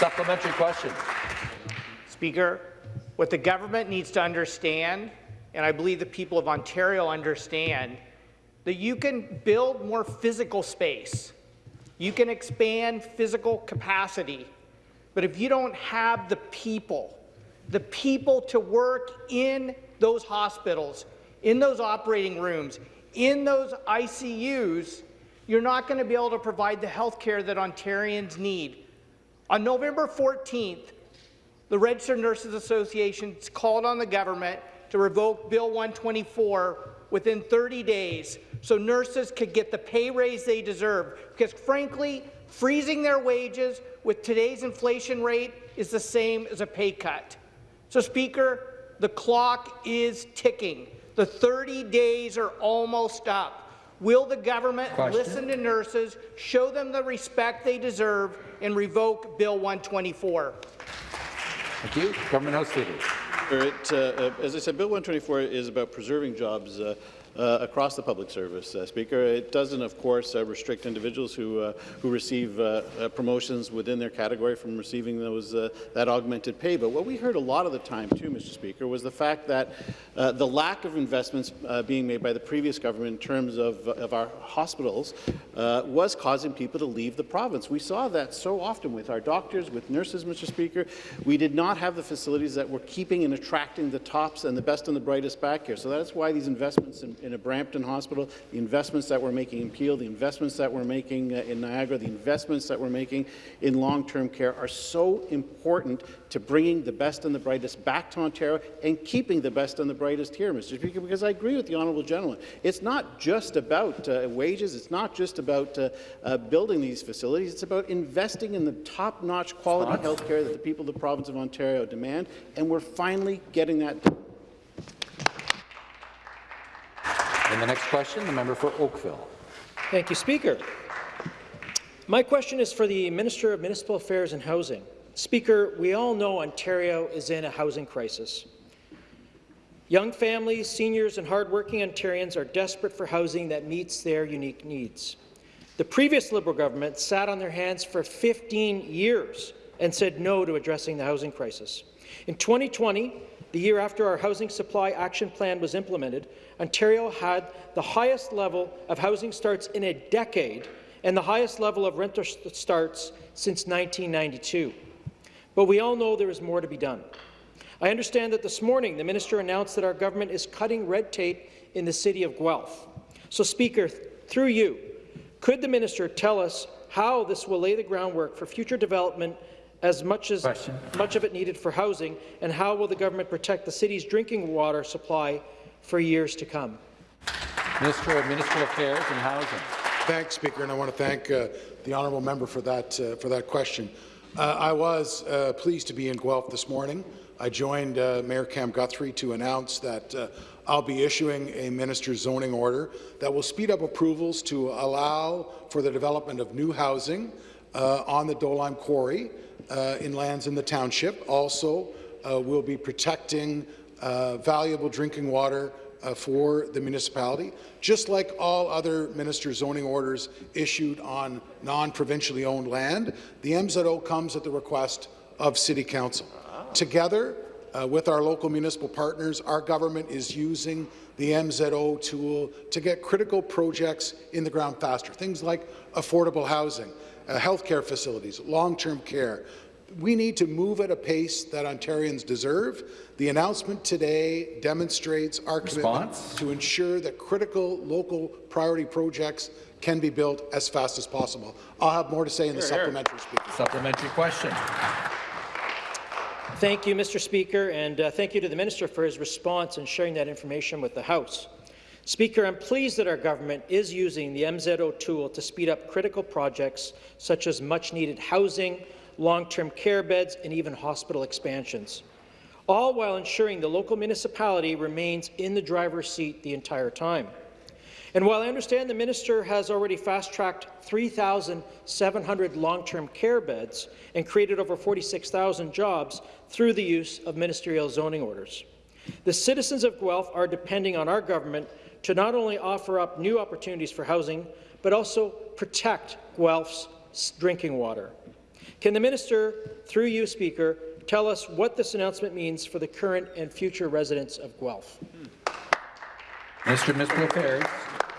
Supplementary question.
Speaker, what the government needs to understand, and I believe the people of Ontario understand, that you can build more physical space you can expand physical capacity, but if you don't have the people, the people to work in those hospitals, in those operating rooms, in those ICUs, you're not going to be able to provide the health care that Ontarians need. On November 14th, the Registered Nurses Association called on the government to revoke Bill 124 within 30 days so nurses could get the pay raise they deserve. Because frankly, freezing their wages with today's inflation rate is the same as a pay cut. So Speaker, the clock is ticking. The 30 days are almost up. Will the government Question. listen to nurses, show them the respect they deserve, and revoke Bill 124?
Thank you. Government House Leader.
It, uh, uh, as I said, Bill 124 is about preserving jobs uh, uh, across the public service, uh, Speaker. It doesn't, of course, uh, restrict individuals who, uh, who receive uh, promotions within their category from receiving those, that augmented pay. But what we heard a lot of the time, too, Mr. Speaker, was the fact that the lack of investments being made by the previous government in terms of, of our hospitals was causing people to leave the province. We saw that so often with our doctors, with nurses, Mr. Speaker. We did not have the facilities that were keeping and attracting the tops and the best and the brightest back here. So that's why these investments in, in a Brampton Hospital, the investments that we're making in Peel, the investments that we're making uh, in Niagara, the investments that we're making in long-term care are so important to bringing the best and the brightest back to Ontario and keeping the best and the brightest here, Mr. Speaker, because I agree with the honourable gentleman. It's not just about uh, wages. It's not just about uh, uh, building these facilities. It's about investing in the top-notch quality health care that the people of the province of Ontario demand, and we're finally getting that done.
And the next question, the member for Oakville.
Thank you, Speaker. My question is for the Minister of Municipal Affairs and Housing. Speaker, we all know Ontario is in a housing crisis. Young families, seniors and hardworking Ontarians are desperate for housing that meets their unique needs. The previous Liberal government sat on their hands for 15 years and said no to addressing the housing crisis. In 2020, the year after our Housing Supply Action Plan was implemented, Ontario had the highest level of housing starts in a decade and the highest level of renter starts since 1992. But we all know there is more to be done. I understand that this morning the minister announced that our government is cutting red tape in the city of Guelph. So, Speaker, through you, could the minister tell us how this will lay the groundwork for future development as much as
Question.
much of it needed for housing, and how will the government protect the city's drinking water supply for years to come?
Minister of Municipal Affairs and Housing.
Thanks, Speaker, and I want to thank uh, the honourable member for that uh, for that question. Uh, I was uh, pleased to be in Guelph this morning. I joined uh, Mayor Cam Guthrie to announce that uh, I'll be issuing a minister's zoning order that will speed up approvals to allow for the development of new housing uh, on the Dolime Quarry in lands in the township. Also, uh, we'll be protecting uh, valuable drinking water uh, for the municipality, just like all other minister zoning orders issued on non-provincially owned land. The MZO comes at the request of City Council. Together, uh, with our local municipal partners, our government is using the MZO tool to get critical projects in the ground faster. Things like affordable housing, uh, healthcare facilities, long-term care. We need to move at a pace that Ontarians deserve. The announcement today demonstrates our commitment to ensure that critical local priority projects can be built as fast as possible. I'll have more to say in the
Hear, hear.
supplementary speaker.
Supplementary question.
Thank you, Mr. Speaker, and uh, thank you to the minister for his response and sharing that information with the House. Speaker, I'm pleased that our government is using the MZO tool to speed up critical projects such as much-needed housing, long-term care beds, and even hospital expansions, all while ensuring the local municipality remains in the driver's seat the entire time. And while I understand the minister has already fast-tracked 3,700 long-term care beds and created over 46,000 jobs through the use of ministerial zoning orders, the citizens of Guelph are depending on our government to not only offer up new opportunities for housing, but also protect Guelph's drinking water. Can the minister, through you, Speaker, tell us what this announcement means for the current and future residents of Guelph?
Minister of Municipal Affairs.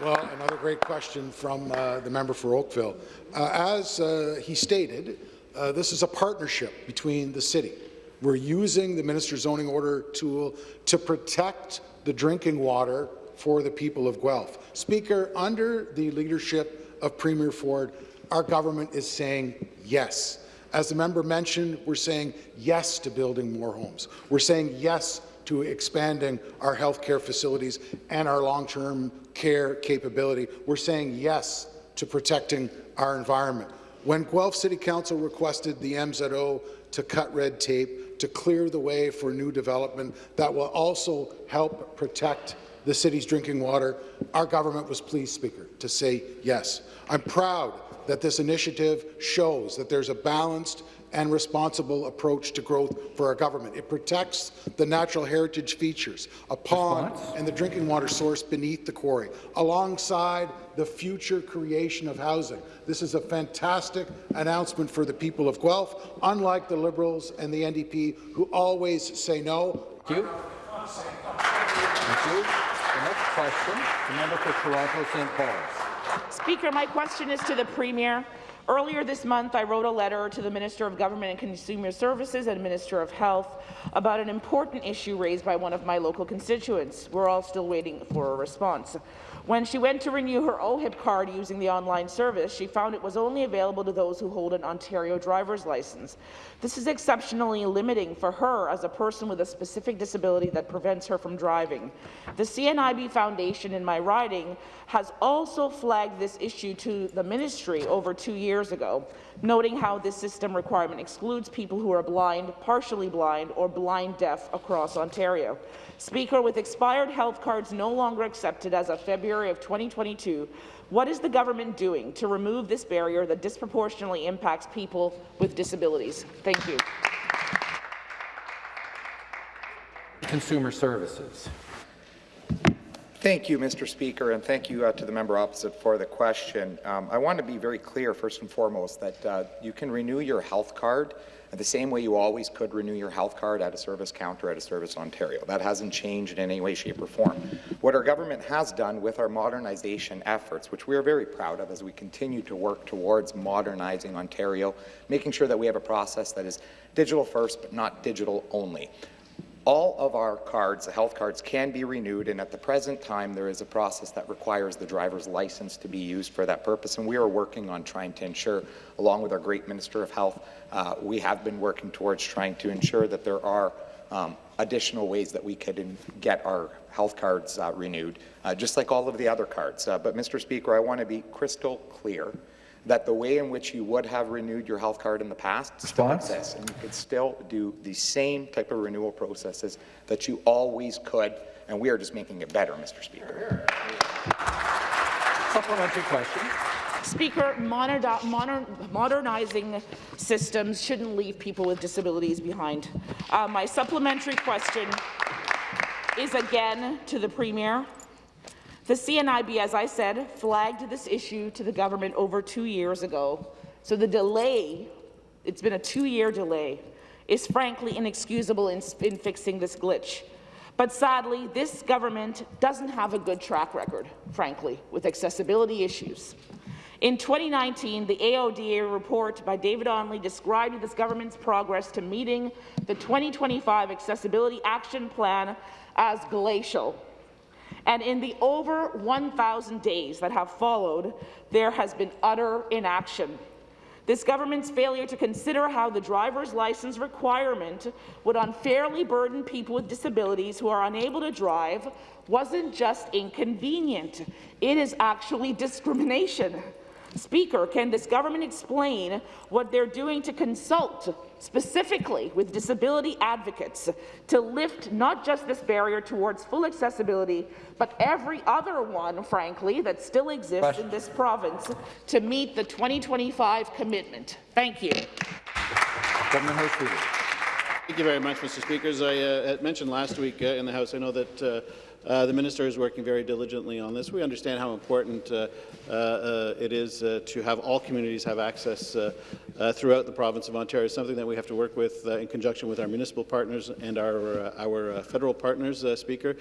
Well, another great question from uh, the member for Oakville. Uh, as uh, he stated, uh, this is a partnership between the city. We're using the Minister's Zoning Order tool to protect the drinking water for the people of Guelph. Speaker, under the leadership of Premier Ford, our government is saying yes. As the member mentioned, we're saying yes to building more homes. We're saying yes to expanding our healthcare facilities and our long-term care capability. We're saying yes to protecting our environment. When Guelph City Council requested the MZO to cut red tape, to clear the way for new development that will also help protect the city's drinking water, our government was pleased, Speaker, to say yes. I'm proud that this initiative shows that there's a balanced and responsible approach to growth for our government. It protects the natural heritage features, a pond and the drinking water source beneath the quarry, alongside the future creation of housing. This is a fantastic announcement for the people of Guelph, unlike the Liberals and the NDP, who always say no.
Thank you. Thank you. The next question, the member for Toronto St. Paul's.
Speaker, my question is to the Premier. Earlier this month, I wrote a letter to the Minister of Government and Consumer Services and Minister of Health about an important issue raised by one of my local constituents. We're all still waiting for a response. When she went to renew her OHIP card using the online service, she found it was only available to those who hold an Ontario driver's license. This is exceptionally limiting for her as a person with a specific disability that prevents her from driving. The CNIB Foundation in my riding has also flagged this issue to the ministry over two years ago, noting how this system requirement excludes people who are blind, partially blind, or blind deaf across Ontario. Speaker, with expired health cards no longer accepted as of February of 2022, what is the government doing to remove this barrier that disproportionately impacts people with disabilities? Thank you.
Consumer Services.
Thank you, Mr. Speaker, and thank you uh, to the member opposite for the question. Um, I want to be very clear, first and foremost, that uh, you can renew your health card the same way you always could renew your health card at a service counter at a Service Ontario. That hasn't changed in any way, shape, or form. What our government has done with our modernization efforts, which we are very proud of as we continue to work towards modernizing Ontario, making sure that we have a process that is digital first, but not digital only. All of our cards, the health cards, can be renewed, and at the present time, there is a process that requires the driver's license to be used for that purpose, and we are working on trying to ensure, along with our great Minister of Health, uh, we have been working towards trying to ensure that there are um, additional ways that we could get our health cards uh, renewed, uh, just like all of the other cards. Uh, but, Mr. Speaker, I want to be crystal clear that the way in which you would have renewed your health card in the past still exists, and you could still do the same type of renewal processes that you always could, and we are just making it better, Mr. Speaker.
Supplementary question.
Speaker, moder- moder- modernizing systems shouldn't leave people with disabilities behind. Uh, my supplementary question is again to the Premier. The CNIB, as I said, flagged this issue to the government over two years ago. So the delay, it's been a two-year delay, is frankly inexcusable in, in fixing this glitch. But sadly, this government doesn't have a good track record, frankly, with accessibility issues. In 2019, the AODA report by David Onley described this government's progress to meeting the 2025 Accessibility Action Plan as glacial. And in the over 1,000 days that have followed, there has been utter inaction. This government's failure to consider how the driver's license requirement would unfairly burden people with disabilities who are unable to drive wasn't just inconvenient, it is actually discrimination. Speaker, can this government explain what they're doing to consult specifically with disability advocates to lift not just this barrier towards full accessibility, but every other one, frankly, that still exists Question. in this province to meet the 2025 commitment? Thank you.
Government House
Thank you very much, Mr. Speaker. As I uh, mentioned last week uh, in the House, I know that uh, uh, the minister is working very diligently on this. We understand how important uh, uh, it is uh, to have all communities have access uh, uh, throughout the province of Ontario. It's something that we have to work with in conjunction with our municipal partners and our our federal partners. Speaker,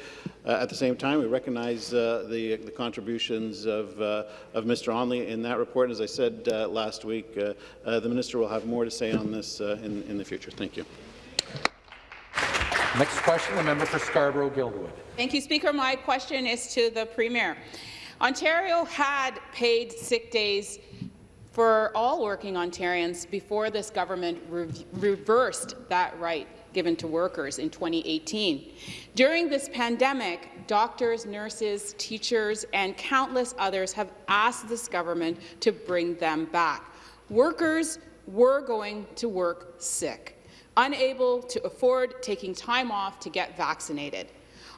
at the same time, we recognize the, the contributions of of Mr. Onley in that report. As I said last week, the minister will have more to say on this in, in the future. Thank you.
Next question, the member for Scarborough-Guildwood.
Thank you, Speaker. My question is to the Premier. Ontario had paid sick days for all working Ontarians before this government re reversed that right given to workers in 2018. During this pandemic, doctors, nurses, teachers, and countless others have asked this government to bring them back. Workers were going to work sick unable to afford taking time off to get vaccinated.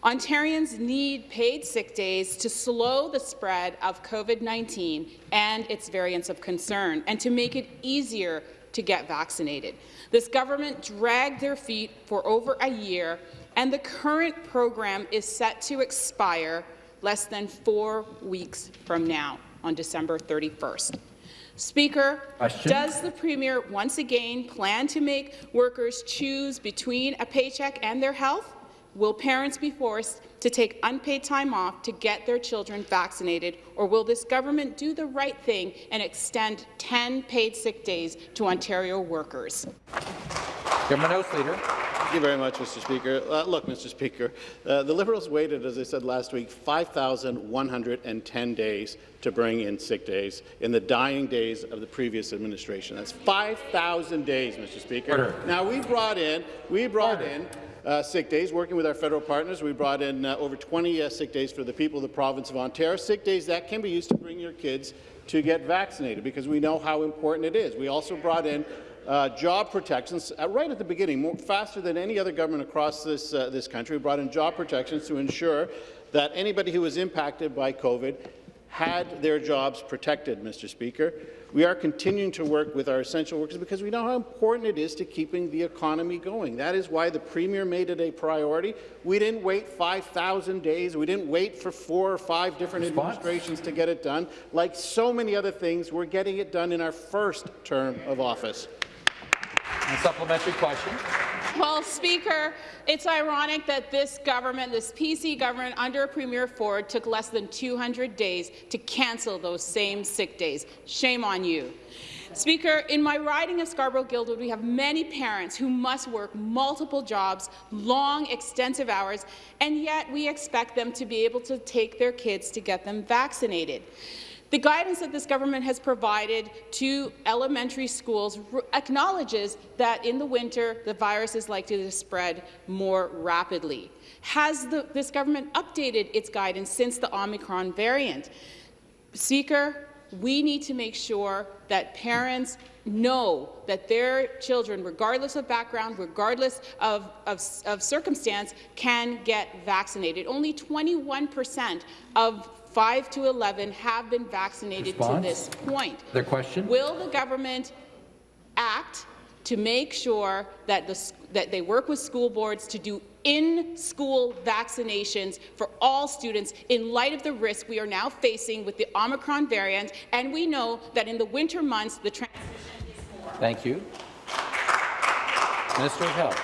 Ontarians need paid sick days to slow the spread of COVID-19 and its variants of concern, and to make it easier to get vaccinated. This government dragged their feet for over a year, and the current program is set to expire less than four weeks from now, on December 31st. Speaker, Question? does the Premier once again plan to make workers choose between a paycheck and their health? Will parents be forced to take unpaid time off to get their children vaccinated, or will this government do the right thing and extend 10 paid sick days to Ontario workers?
Government House Leader.
Thank you very much, Mr. Speaker. Uh, look, Mr. Speaker, uh, the Liberals waited, as I said last week, 5,110 days to bring in sick days in the dying days of the previous administration. That's 5,000 days, Mr. Speaker. Order. Now we brought in, we brought Order. in uh, sick days, working with our federal partners. We brought in uh, over 20 uh, sick days for the people of the province of Ontario. Sick days that can be used to bring your kids to get vaccinated because we know how important it is. We also brought in uh, job protections uh, right at the beginning, more, faster than any other government across this, uh, this country. We brought in job protections to ensure that anybody who was impacted by COVID had their jobs protected, Mr. Speaker. We are continuing to work with our essential workers because we know how important it is to keeping the economy going. That is why the Premier made it a priority. We didn't wait 5,000 days. We didn't wait for four or five different Response? administrations to get it done. Like so many other things, we're getting it done in our first term of office.
A supplementary question.
Well, Speaker, it's ironic that this government, this PC government under Premier Ford, took less than 200 days to cancel those same sick days. Shame on you. Speaker, in my riding of Scarborough-Guildwood, we have many parents who must work multiple jobs, long, extensive hours, and yet we expect them to be able to take their kids to get them vaccinated. The guidance that this government has provided to elementary schools acknowledges that in the winter the virus is likely to spread more rapidly. Has the, this government updated its guidance since the Omicron variant? Speaker, we need to make sure that parents know that their children, regardless of background, regardless of, of, of circumstance, can get vaccinated. Only 21 percent of 5 to 11 have been vaccinated
Response?
to this point.
Their question?
Will the government act to make sure that, the, that they work with school boards to do in-school vaccinations for all students in light of the risk we are now facing with the Omicron variant, and we know that in the winter months the transition is more.
Thank you. Minister of Health.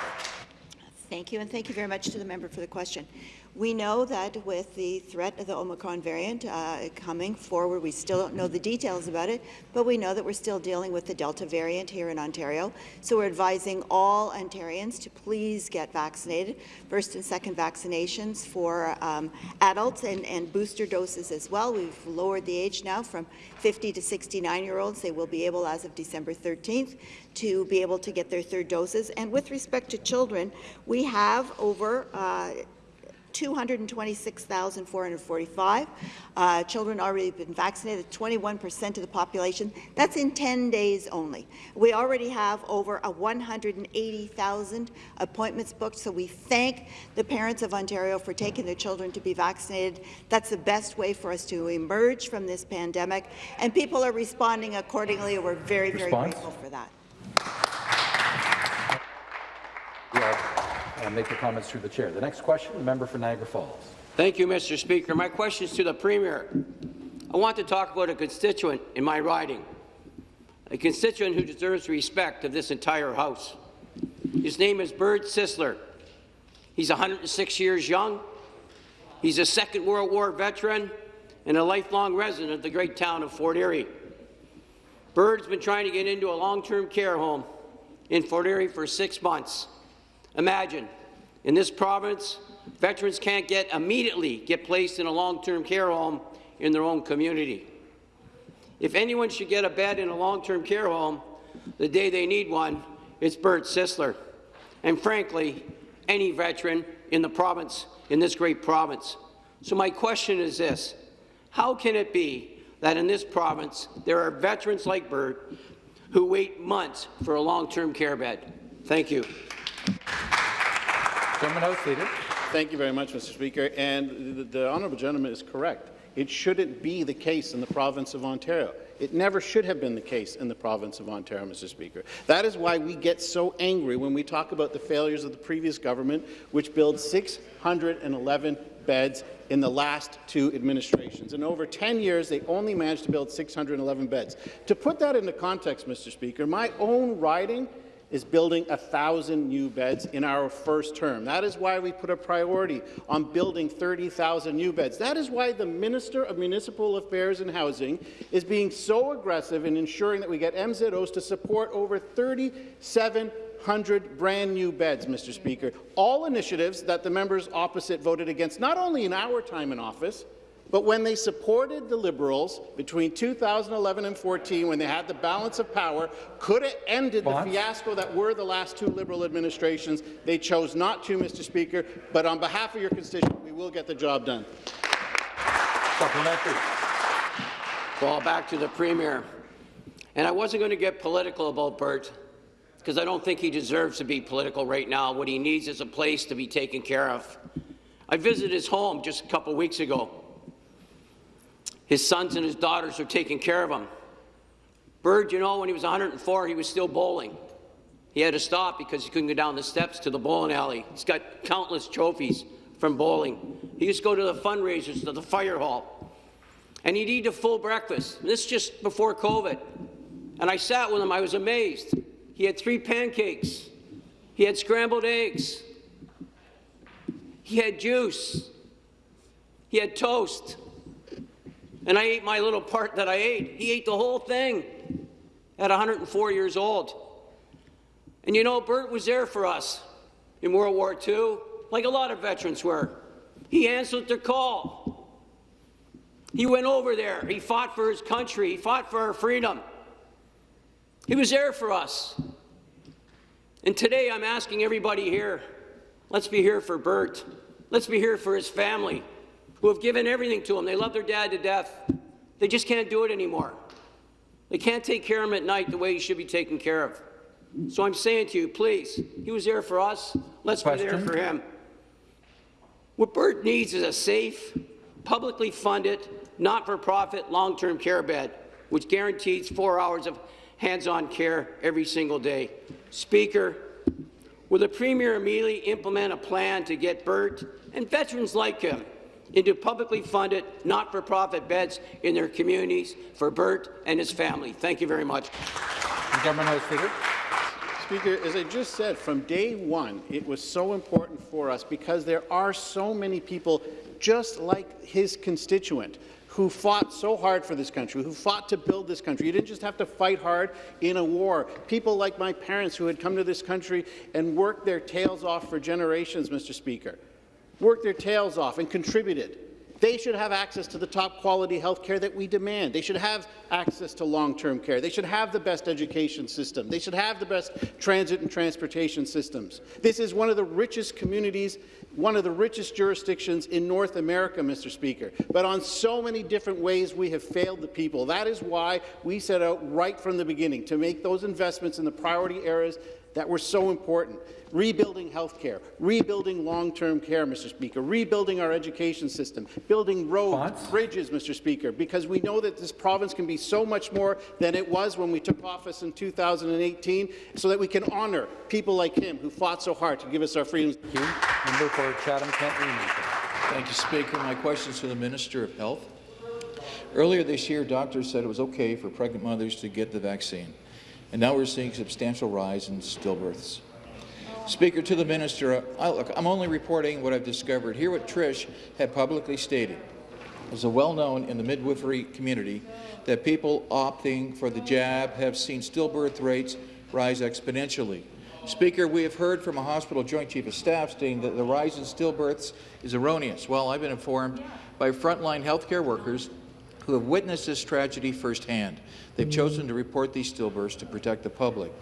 Thank you, and thank you very much to the member for the question. We know that with the threat of the Omicron variant uh, coming forward, we still don't know the details about it, but we know that we're still dealing with the Delta variant here in Ontario. So we're advising all Ontarians to please get vaccinated, first and second vaccinations for um, adults and, and booster doses as well. We've lowered the age now from 50 to 69-year-olds. They will be able, as of December 13th, to be able to get their third doses. And with respect to children, we have over uh, 226,445 uh, children already been vaccinated, 21 percent of the population. That's in 10 days only. We already have over a 180,000 appointments booked, so we thank the parents of Ontario for taking their children to be vaccinated. That's the best way for us to emerge from this pandemic, and people are responding accordingly, and we're very, very
Response?
grateful for that.
Uh, make the comments through the chair. The next question, the member for Niagara Falls.
Thank you, Mr. Speaker. My question is to the Premier. I want to talk about a constituent in my riding, a constituent who deserves respect of this entire House. His name is Bert Sisler. He's 106 years young. He's a Second World War veteran and a lifelong resident of the great town of Fort Erie. Bert's been trying to get into a long-term care home in Fort Erie for six months. Imagine, in this province, veterans can't get immediately get placed in a long-term care home in their own community. If anyone should get a bed in a long-term care home the day they need one, it's Bert Sisler. And frankly, any veteran in the province, in this great province. So my question is this, how can it be that in this province there are veterans like Bert who wait months for a long-term care bed? Thank you.
Gentleman House Leader.
Thank you very much, Mr. Speaker. And the, the honourable gentleman is correct. It shouldn't be the case in the province of Ontario. It never should have been the case in the province of Ontario, Mr. Speaker. That is why we get so angry when we talk about the failures of the previous government, which built 611 beds in the last two administrations. In over 10 years, they only managed to build 611 beds. To put that into context, Mr. Speaker, my own riding is building 1,000 new beds in our first term. That is why we put a priority on building 30,000 new beds. That is why the Minister of Municipal Affairs and Housing is being so aggressive in ensuring that we get MZOs to support over 3,700 brand new beds, Mr. Speaker. All initiatives that the members opposite voted against, not only in our time in office, but when they supported the Liberals between 2011 and 14, when they had the balance of power, could have ended the fiasco that were the last two Liberal administrations. They chose not to, Mr. Speaker. But on behalf of your constituent, we will get the job done.
Supplementary.
Well, back to the Premier. And I wasn't going to get political about Bert, because I don't think he deserves to be political right now. What he needs is a place to be taken care of. I visited his home just a couple weeks ago. His sons and his daughters are taking care of him. Bert, you know, when he was 104, he was still bowling. He had to stop because he couldn't go down the steps to the bowling alley. He's got countless trophies from bowling. He used to go to the fundraisers, to the fire hall. And he'd eat a full breakfast. And this just before COVID. And I sat with him. I was amazed. He had three pancakes. He had scrambled eggs. He had juice. He had toast and I ate my little part that I ate. He ate the whole thing. at 104 years old. And you know, Bert was there for us in World War II, like a lot of veterans were. He answered the call. He went over there. He fought for his country. He fought for our freedom. He was there for us. And today I'm asking everybody here, let's be here for Bert. Let's be here for his family, who have given everything to him. They love their dad to death. They just can't do it anymore. They can't take care of him at night the way he should be taken care of. So I'm saying to you, please, he was there for us. Let's
Question.
be there for him. What Bert needs is a safe, publicly funded, not-for-profit long-term care bed, which guarantees four hours of hands-on care every single day. Speaker, will the Premier immediately implement a plan to get Bert and veterans like him into publicly funded, not-for-profit beds in their communities for Bert and his family? Thank you very much.
The Government House Leader.
Speaker, as I just said, from day one, it was so important for us because there are so many people just like his constituent who fought so hard for this country, who fought to build this country. You didn't just have to fight hard in a war. People like my parents who had come to this country and worked their tails off for generations, Mr. Speaker, worked their tails off and contributed. They should have access to the top quality health care that we demand. They should have access to long-term care. They should have the best education system. They should have the best transit and transportation systems. This is one of the richest communities, one of the richest jurisdictions in North America, Mr. Speaker. But on so many different ways, we have failed the people. That is why we set out right from the beginning to make those investments in the priority areas that were so important. Rebuilding health care, rebuilding long-term care, Mr. Speaker, rebuilding our education system, building roads, bridges, Mr. Speaker, because we know that this province can be so much more than it was when we took office in 2018, so that we can honour people like him who fought so hard to give us our freedoms.
Thank you. Member for Chatham-Kent
Thank you, Speaker. My question is to the Minister of Health. Earlier this year, doctors said it was okay for pregnant mothers to get the vaccine, and now we're seeing a substantial rise in stillbirths. Speaker, to the minister, I, look, I'm only reporting what I've discovered. Here what Trish had publicly stated. It was well known in the midwifery community that people opting for the jab have seen stillbirth rates rise exponentially. Speaker, we have heard from a hospital joint chief of staff stating that the rise in stillbirths is erroneous. Well, I've been informed by frontline healthcare workers who have witnessed this tragedy firsthand. They've chosen to report these stillbirths to protect the public.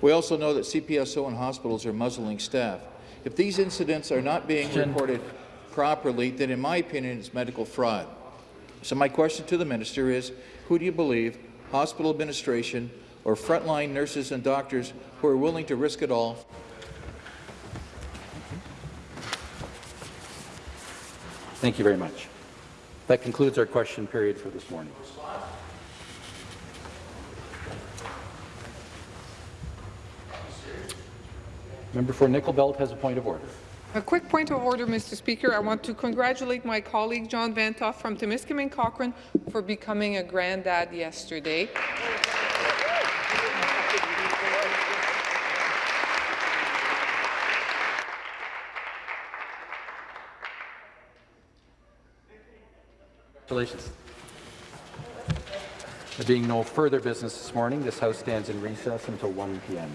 We also know that CPSO and hospitals are muzzling staff. If these incidents are not being reported properly, then in my opinion, it's medical fraud. So my question to the minister is, who do you believe, hospital administration or frontline nurses and doctors who are willing to risk it all
Thank you very much. That concludes our question period for this morning. Member for Nickel Belt has a point of order.
A quick point of order, Mr. Speaker. I want to congratulate my colleague John Vanthof from Timiskaming Cochrane for becoming a granddad yesterday.
Congratulations. There being no further business this morning, this House stands in recess until 1 p.m.